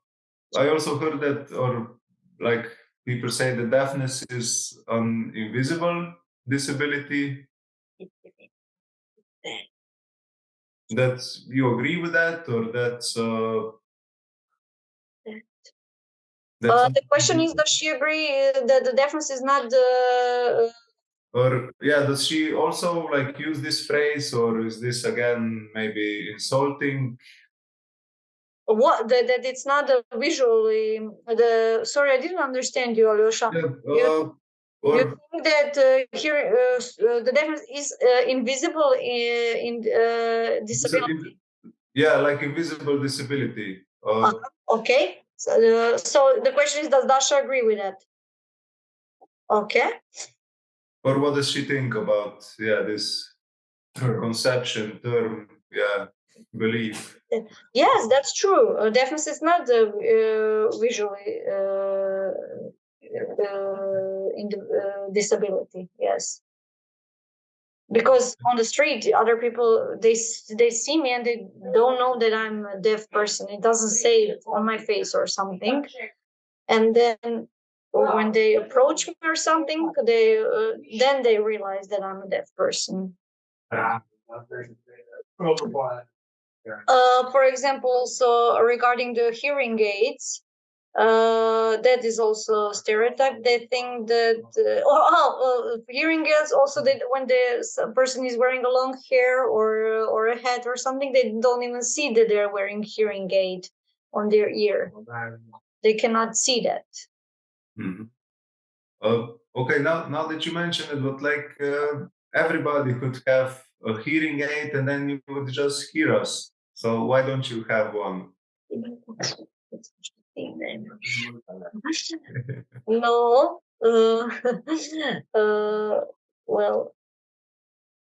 Speaker 1: I also heard that, or like people say, the deafness is an invisible disability. That's you agree with that, or that's uh, that's
Speaker 2: Uh, the question is, does she agree uh, that the deafness is not the
Speaker 1: or yeah, does she also like use this phrase, or is this again maybe insulting?
Speaker 2: What that, that it's not the visually the sorry i didn't understand you alyosha
Speaker 1: Yeah,
Speaker 2: You-
Speaker 1: uh,
Speaker 2: you think that uh, here uh, uh, the deafness is uh, invisible in, in uh, disability
Speaker 1: yeah, like invisible disability. Uh,
Speaker 2: okay so, uh, so the question is does dasha agree with that okay
Speaker 1: or what does she think about yeah this conception term? Yeah, belief.
Speaker 2: yes that's true. Uh, deafness is not uh, visually uh, uh, in the uh, disability yes. Because on the street other people they they see me and they don't know that i'm a deaf person. It doesn't say it on my face or something. And then when they approach me or something they uh, then they realize that i'm a deaf person uh, for example, so regarding the hearing aids, uh, that is also a stereotype. They think that uh, oh, oh, uh, hearing aids also that when the person is wearing a long hair or or a hat or something, they don't even see that they're wearing hearing aid on their ear. They cannot see that.
Speaker 1: Mhm. Uh, okay, now now that you mention it, but like uh, everybody could have a hearing aid, and then you would just hear us. So why don't you have one?
Speaker 2: no uh, uh, well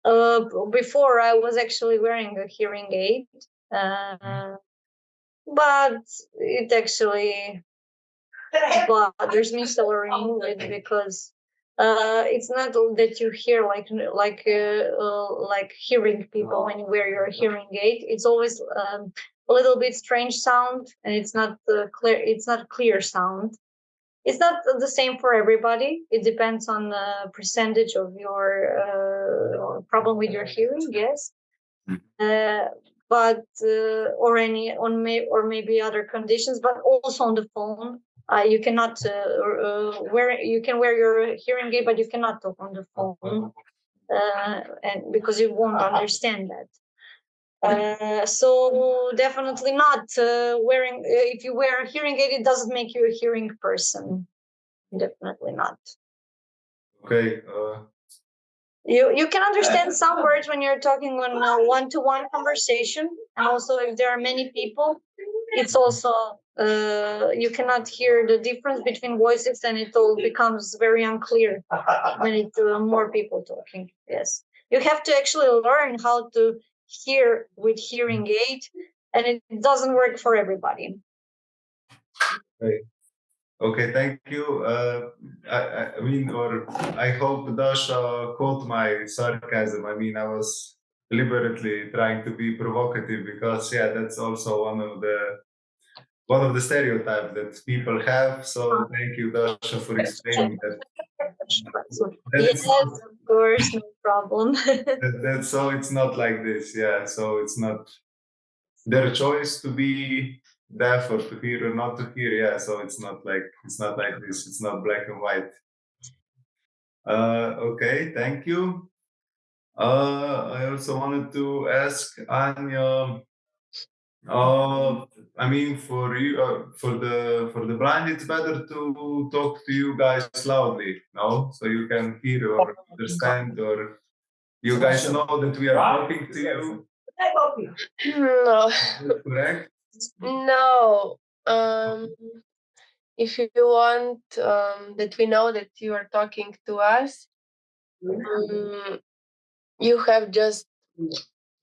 Speaker 2: uh, before i was actually wearing a hearing aid uh, but it actually bothers me so I remove it because uh, it's not that you hear like like uh, uh, like hearing people when you wear your hearing aid. It's always um, a little bit strange sound, and it's not uh, clear. It's not clear sound. It's not the same for everybody. It depends on the percentage of your uh, problem with your hearing. Yes,
Speaker 1: Mm.
Speaker 2: uh, but uh, or any on may or maybe other conditions, but also on the phone. Uh, you cannot uh, uh, wear you can wear your hearing aid, but you cannot talk on the phone, uh, and because you won't understand that. Uh, so definitely not uh, wearing. Uh, if you wear a hearing aid, it doesn't make you a hearing person. Definitely not.
Speaker 1: Okay, uh,
Speaker 2: You you can understand some words when you're talking on a one-to-one conversation, and also if there are many people, it's also uh, you cannot hear the difference between voices, and it all becomes very unclear when it's uh, more people talking. Yes, you have to actually learn how to hear with hearing aid, and it doesn't work for everybody.
Speaker 1: Okay, thank you. Uh, I, I- I mean, or I hope Dasha caught my sarcasm. I mean, I was deliberately trying to be provocative because, yeah, that's also one of the one of the stereotypes that people have. So thank you, Dasha, for explaining that.
Speaker 2: Yes, of course, no problem.
Speaker 1: that, that's so it's not like this. Yeah, so it's not their choice to be deaf or to hear or not to hear. Yeah, so it's not like it's not like this. It's not black and white. Uh, okay, thank you. Uh, I also wanted to ask Anya. Uh, I mean, for you, uh, for the for the blind, it's better to talk to you guys loudly, no, so you can hear or understand, or you guys know that we are talking to you.
Speaker 3: No,
Speaker 1: Correct.
Speaker 3: no. Um, if you want um, that we know that you are talking to us, um, you have just,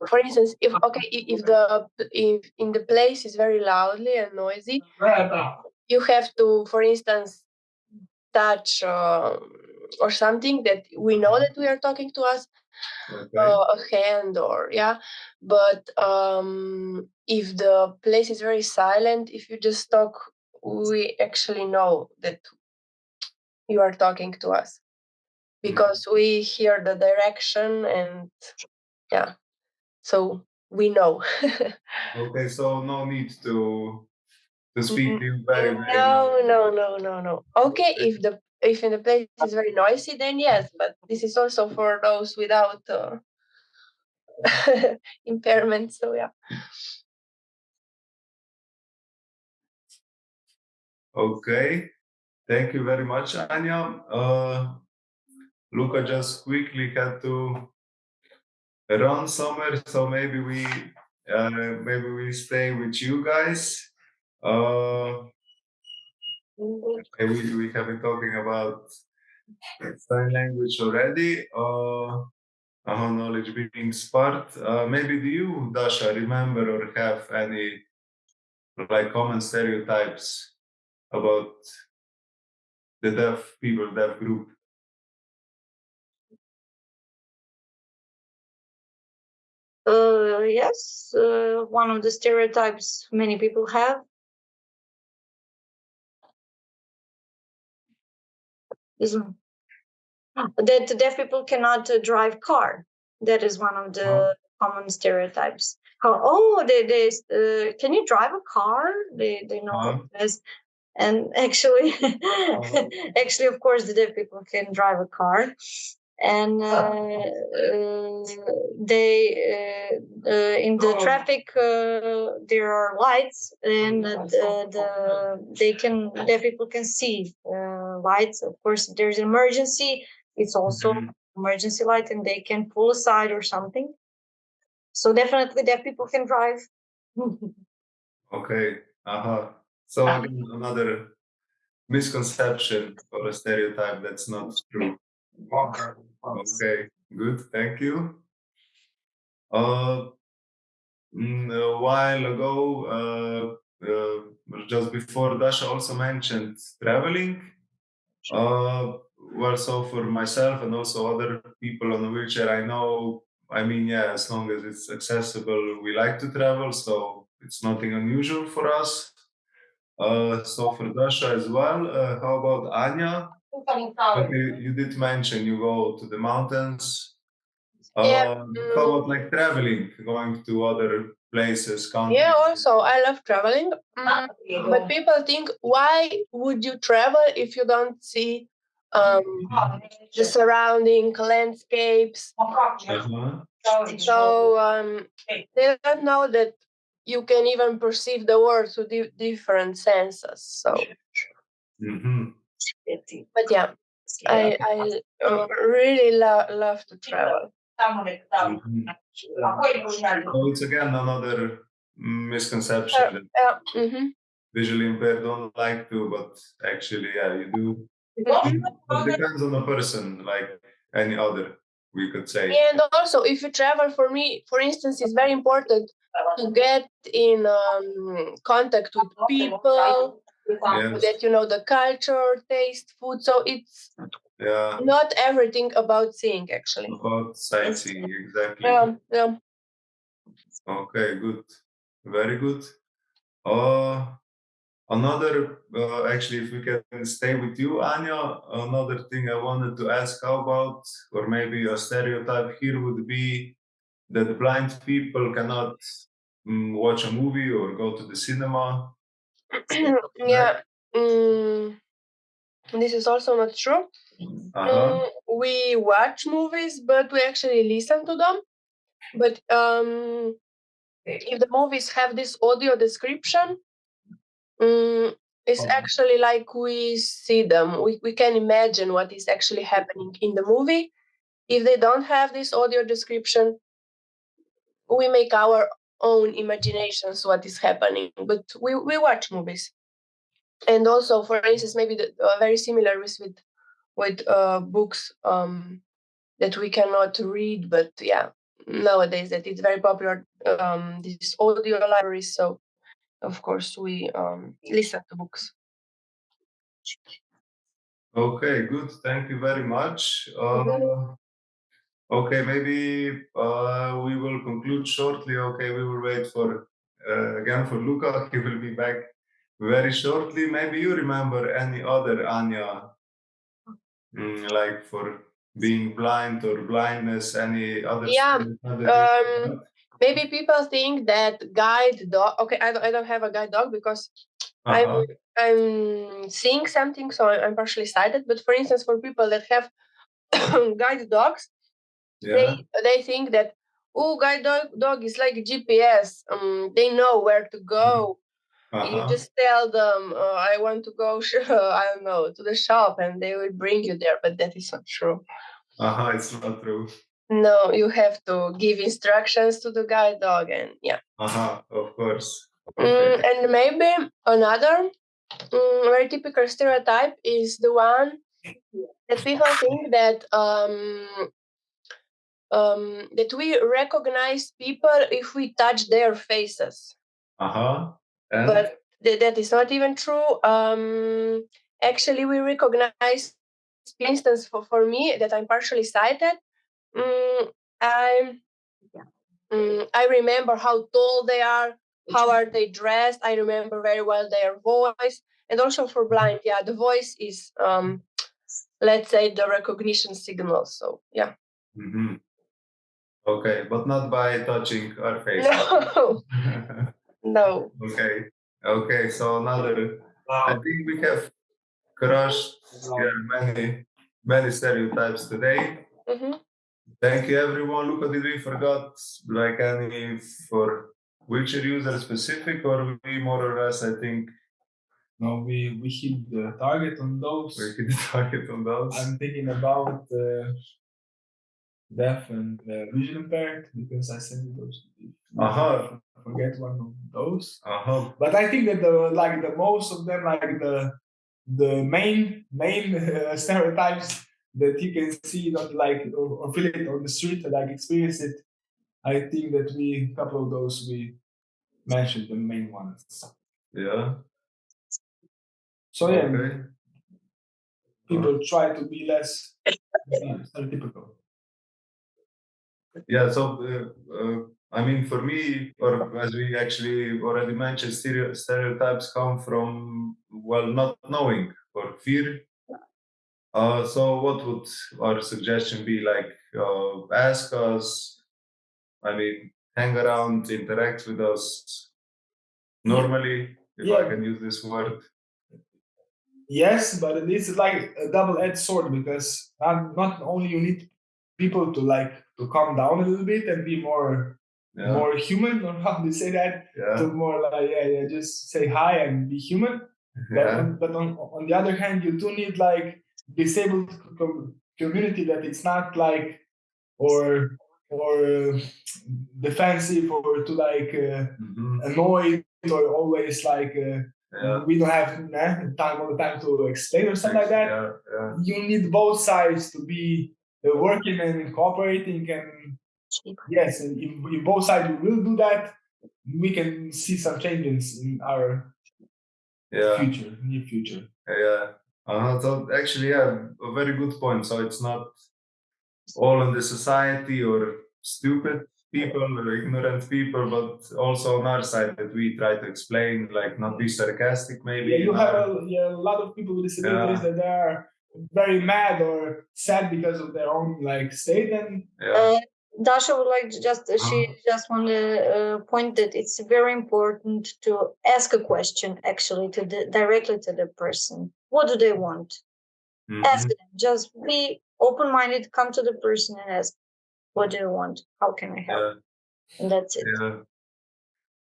Speaker 3: for instance, if okay, if the if in the place is very loudly and noisy, you have to, for instance, touch um or something that we know that we are talking to us,
Speaker 1: Okay.
Speaker 3: uh, a hand or yeah. But um if the place is very silent if you just talk we actually know that you are talking to us because we hear the direction and yeah so we know
Speaker 1: Okay. So no need to to speak to you very very.
Speaker 3: no no no no no okay if the if in the place is very noisy then yes but this is also for those without uh, impairment so yeah
Speaker 1: Okay. Thank you very much, Anya. Uh, Luca just quickly had to run somewhere, so maybe we uh, maybe we stay with you guys. Uh, we, we have been talking about sign language already. Uh, our knowledge being sparked. Uh, maybe do you, Dasha, remember or have any like common stereotypes about the deaf people, deaf group?
Speaker 2: Uh, yes, uh, one of the stereotypes many people have. Is that deaf people cannot uh, drive car. That is one of the
Speaker 1: Oh.
Speaker 2: common stereotypes. How, oh, they, they uh, can you drive a car? They they know
Speaker 1: Uh-huh.
Speaker 2: this. And actually, actually, of course, the deaf people can drive a car, and uh, uh, they uh, uh, in the traffic uh, there are lights, and uh, the, the they can deaf people can see uh, lights. Of course, if there's an emergency. It's also
Speaker 1: Mhm.
Speaker 2: emergency light, and they can pull aside or something. So definitely, deaf people can drive.
Speaker 1: Okay. Uh-huh. So again, another misconception or a stereotype that's not true. Okay, good. Thank you. Uh, mm, a while ago, uh, uh, just before Dasha also mentioned traveling. Uh, well, so for myself and also other people on a wheelchair, I know. I mean, yeah, as long as it's accessible, we like to travel, so it's nothing unusual for us. Uh, so for Dasha as well. Uh, how about Anya? Okay, you did mention you go to the mountains.
Speaker 3: Yeah,
Speaker 1: Um, how about like traveling, going to other places, countries?
Speaker 3: Yeah, also I love traveling. Mm, but people think, why would you travel if you don't see um, the surrounding landscapes?
Speaker 1: Uh-huh.
Speaker 3: So um, they don't know that you can even perceive the world through di- different senses. So,
Speaker 1: hmm
Speaker 3: but yeah, I I uh, really lo- love to travel.
Speaker 1: hmm So it's again another misconception
Speaker 3: Uh,
Speaker 1: that
Speaker 3: Yeah. mhm.
Speaker 1: visually impaired don't like to, but actually, yeah, you do. It depends on the person, like any other, we could say.
Speaker 3: And also, if you travel, for me, for instance, it's very important to get in um, contact with people,
Speaker 1: Yes.
Speaker 3: that you know the culture, taste, food. So it's
Speaker 1: Yeah.
Speaker 3: not everything about seeing actually.
Speaker 1: About sightseeing, exactly.
Speaker 3: Yeah, yeah.
Speaker 1: Okay, good. Very good. Uh, another, uh, actually, if we can stay with you, Anya, another thing I wanted to ask how about, or maybe a stereotype here would be that blind people cannot mm, watch a movie or go to the cinema.
Speaker 3: yeah. Mm, this is also not true.
Speaker 1: Uh-huh.
Speaker 3: Mm, we watch movies, but we actually listen to them. But um, if the movies have this audio description, mm, it's
Speaker 1: Oh.
Speaker 3: actually like we see them. We, we can imagine what is actually happening in the movie. If they don't have this audio description, we make our own imaginations what is happening. But we, we watch movies. And also, for instance, maybe the, uh, very similar with with, with uh, books um, that we cannot read, but yeah, nowadays that it's very popular um these audio libraries so of course we um listen to books
Speaker 1: Okay, good. Thank you very much. Uh,
Speaker 3: Mhm.
Speaker 1: Okay, maybe uh, we will conclude shortly. Okay, we will wait for uh, again for Luca. He will be back very shortly. Maybe you remember any other Anya, mm, like for being blind or blindness, any other?
Speaker 3: Yeah, um, maybe people think that guide dog okay i don't, I don't have a guide dog because
Speaker 1: Uh-huh.
Speaker 3: i'm i'm seeing something so I'm partially sighted but for instance for people that have guide dogs
Speaker 1: Yeah.
Speaker 3: they they think that oh guide dog, dog is like gps um they know where to go you
Speaker 1: Uh-huh.
Speaker 3: just tell them uh, i want to go i don't know to the shop and they will bring you there but that is not true
Speaker 1: Uh-huh. It's not true.
Speaker 3: no you have to give instructions to the guide dog and yeah
Speaker 1: Uh-huh. Of course.
Speaker 3: Mm, and maybe another mm, very typical stereotype is the one that people think that um, um, that we recognize people if we touch their faces,
Speaker 1: Uh-huh. And
Speaker 3: but th- that is not even true. Um, actually, we recognize, for instance, for, for me that I'm partially sighted. Mm, I mm, I remember how tall they are, how are they dressed. I remember very well their voice, and also for blind, yeah, the voice is, um, let's say, the recognition signal. So yeah,
Speaker 1: Mhm. Okay, but not by touching our face.
Speaker 3: no, no,
Speaker 1: okay. Okay, so another I think we have crushed yeah, many many stereotypes today.
Speaker 3: hmm
Speaker 1: Thank you everyone. Luca, did we forgot like any for wheelchair user specific or we more or less I think
Speaker 4: No, we we hit the target on those.
Speaker 1: we hit the target on those.
Speaker 4: I'm thinking about uh, deaf and uh, vision impaired because I sent you those.
Speaker 1: Uh-huh.
Speaker 4: Forget one of those.
Speaker 1: Uh-huh.
Speaker 4: But I think that the like the most of them like the the main main uh, stereotypes that you can see not like or, or feel it on the street like experience it. I think that we a couple of those we mentioned the main ones.
Speaker 1: Yeah.
Speaker 4: So yeah,
Speaker 1: Okay.
Speaker 4: people try to be less stereotypical.
Speaker 1: Yeah, so uh, uh, I mean, for me, or as we actually already mentioned, stereo- stereotypes come from well, not knowing or fear. Uh, so, what would our suggestion be? Like, uh, ask us. I mean, hang around, interact with us normally, if I can use this word.
Speaker 4: Yes, but it is like a double-edged sword because not, not only you need people to like to calm down a little bit and be more
Speaker 1: Yeah,
Speaker 4: more human, or how do you say that? To more like yeah, yeah, just say hi and be human. But,
Speaker 1: yeah,
Speaker 4: on, but on, on the other hand, you do need like disabled com- community that it's not like or or uh, defensive or to like uh,
Speaker 1: mhm,
Speaker 4: annoyed or always like uh,
Speaker 1: yeah.
Speaker 4: we don't have eh, time all the time to explain or something like that.
Speaker 1: Yeah, yeah,
Speaker 4: You need both sides to be working and cooperating and yes, and if, if both sides will do that, we can see some changes in our
Speaker 1: Yeah.
Speaker 4: future, near future.
Speaker 1: Yeah. Uh -huh. so actually, yeah, a very good point. So it's not all in the society or stupid people or ignorant people, but also on our side that we try to explain, like not be sarcastic, maybe.
Speaker 4: Yeah, you
Speaker 1: know.
Speaker 4: have a, yeah, a lot of people with disabilities that are very mad or sad because of their own like state and
Speaker 1: yeah.
Speaker 2: Uh, Dasha would like to just she
Speaker 1: Uh-huh.
Speaker 2: just want to uh, point that it's very important to ask a question actually to the directly to the person. What do they want? Ask
Speaker 1: Mhm.
Speaker 2: them. Just be open minded. Come to the person and ask, "What do you want? How can I help?"
Speaker 1: Yeah.
Speaker 2: And that's it.
Speaker 1: Yeah.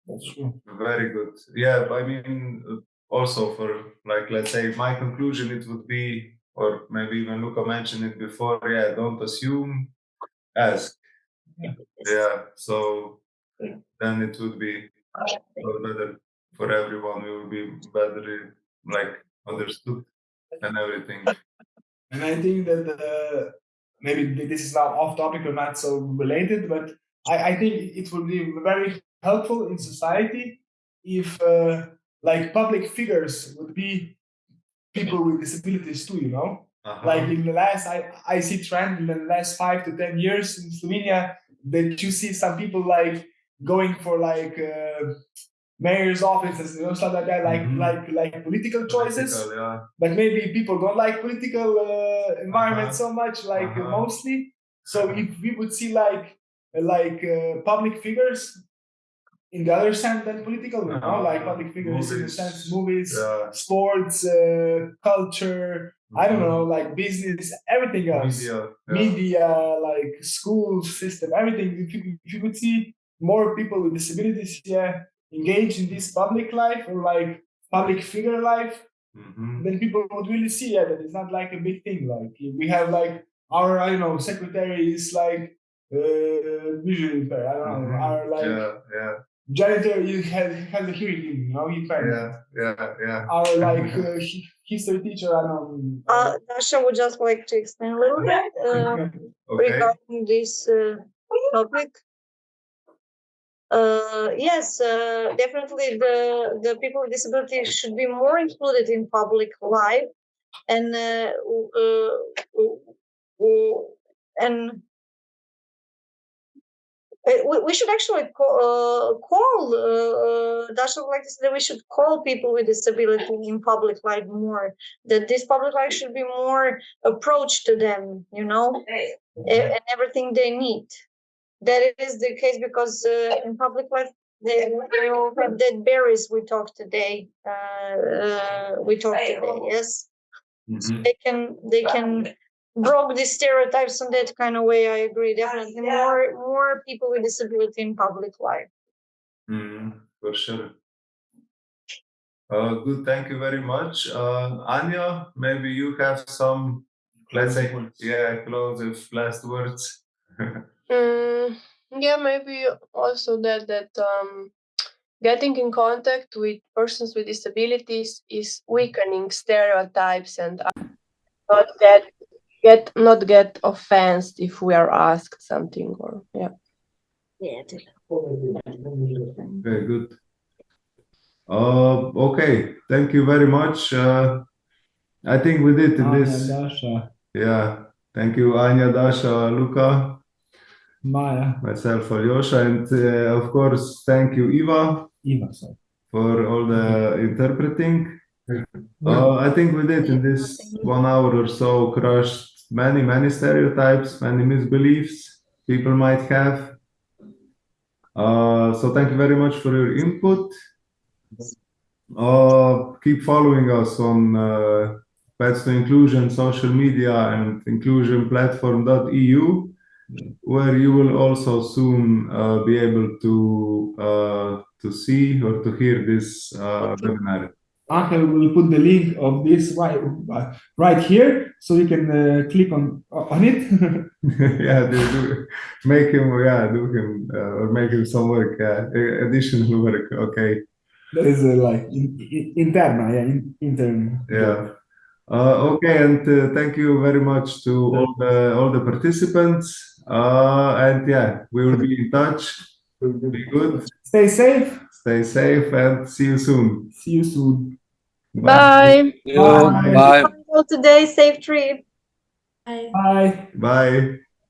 Speaker 4: that's true.
Speaker 1: Very good. Yeah, I mean, uh, also for like, let's say, my conclusion, it would be, or maybe even Luca mentioned it before. Yeah, don't assume, ask.
Speaker 2: It's-
Speaker 1: Yeah, so then it would be better for everyone. We will be better, like understood and everything.
Speaker 4: And I think that uh, maybe this is now off topic or not so related, but I, I think it would be very helpful in society if uh, like public figures would be people with disabilities too, you know?
Speaker 1: Uh-huh.
Speaker 4: like in the last I, I see trend in the last five to ten years in Slovenia that you see some people like going for like uh, mayor's offices you know stuff like that like
Speaker 1: Mhm.
Speaker 4: like like political choices
Speaker 1: Political, yeah.
Speaker 4: but maybe people don't like political uh, environment
Speaker 1: Uh-huh.
Speaker 4: so much like uh,
Speaker 1: Uh-huh.
Speaker 4: mostly so if we would see like like uh, public figures in the other sense than political you know like
Speaker 1: Uh-huh.
Speaker 4: public figures in the
Speaker 1: Movies.
Speaker 4: sense movies
Speaker 1: Yeah.
Speaker 4: sports uh, culture I don't
Speaker 1: Mhm.
Speaker 4: know, like business, everything else,
Speaker 1: Media. yeah.
Speaker 4: media, like school system, everything. If you, if you could see more people with disabilities, yeah, engage in this public life or like public figure life,
Speaker 1: Mhm.
Speaker 4: then people would really see yeah, that it's not like a big thing. Like we have like our, I don't know, secretary is like uh, visually impaired. I don't know,
Speaker 1: Mhm.
Speaker 4: our like
Speaker 1: yeah, yeah,
Speaker 4: janitor you has has a hearing, you know, impaired.
Speaker 1: yeah, yeah, yeah.
Speaker 4: Our like uh, hi- history teacher, I don't know.
Speaker 2: Uh, Dasha would just like to explain a little bit uh,
Speaker 1: Okay.
Speaker 2: regarding this uh, topic. Uh, yes, uh, definitely the, the people with disabilities should be more included in public life and uh, uh, and uh, we, we should actually call, uh, call uh, Dasha like to say that we should call people with disability in public life more that this public life should be more approach to them you know and everything they need. That is the case because uh, in public life they, they all have dead berries we talked today uh, uh, we talked today yes?
Speaker 1: Mhm.
Speaker 2: they can they can broke the stereotypes in that kind of way i agree definitely more more people with disability in public life
Speaker 1: Mhm, For sure. Uh, good, thank you very much. Uh, Anya, maybe you have some, let's say, yeah, close last words.
Speaker 3: Mm, yeah, maybe also that that um, getting in contact with persons with disabilities is weakening stereotypes and uh, not get get not get offensed if we are asked something or yeah.
Speaker 2: yeah
Speaker 1: Very good. Uh, okay, thank you very much. Uh, I think we did in
Speaker 4: Anya,
Speaker 1: this.
Speaker 4: Dasha,
Speaker 1: Yeah, thank you, Anya, Dasha, Luca,
Speaker 4: Maya,
Speaker 1: myself, Alyosha, and uh, of course, thank you, Eva,
Speaker 4: Eva. Sorry.
Speaker 1: for all the interpreting. Uh, I think we did in this one hour or so crushed many, many stereotypes, many misbeliefs people might have. Uh, so thank you very much for your input. Uh, keep following us on uh, Pets to Inclusion social media and inclusionplatform.eu, where you will also soon uh, be able to uh, to see or to hear this uh, webinar.
Speaker 4: Angel will put the link of this right, uh, right here, so you can uh, click on on it.
Speaker 1: yeah, they do make him, yeah, do him uh, or make him some work, yeah, additional work. Okay,
Speaker 4: that is uh, like in, in, interna, yeah, in, intern.
Speaker 1: yeah. Uh, okay, and uh, thank you very much to all the all the participants. Uh, and yeah, we will be in touch. Be good,
Speaker 4: Stay safe.
Speaker 1: stay safe, and see you soon.
Speaker 4: See you soon.
Speaker 2: Bye.
Speaker 5: You, bye.
Speaker 2: So today, safe trip.
Speaker 3: Bye.
Speaker 4: Bye.
Speaker 1: Bye.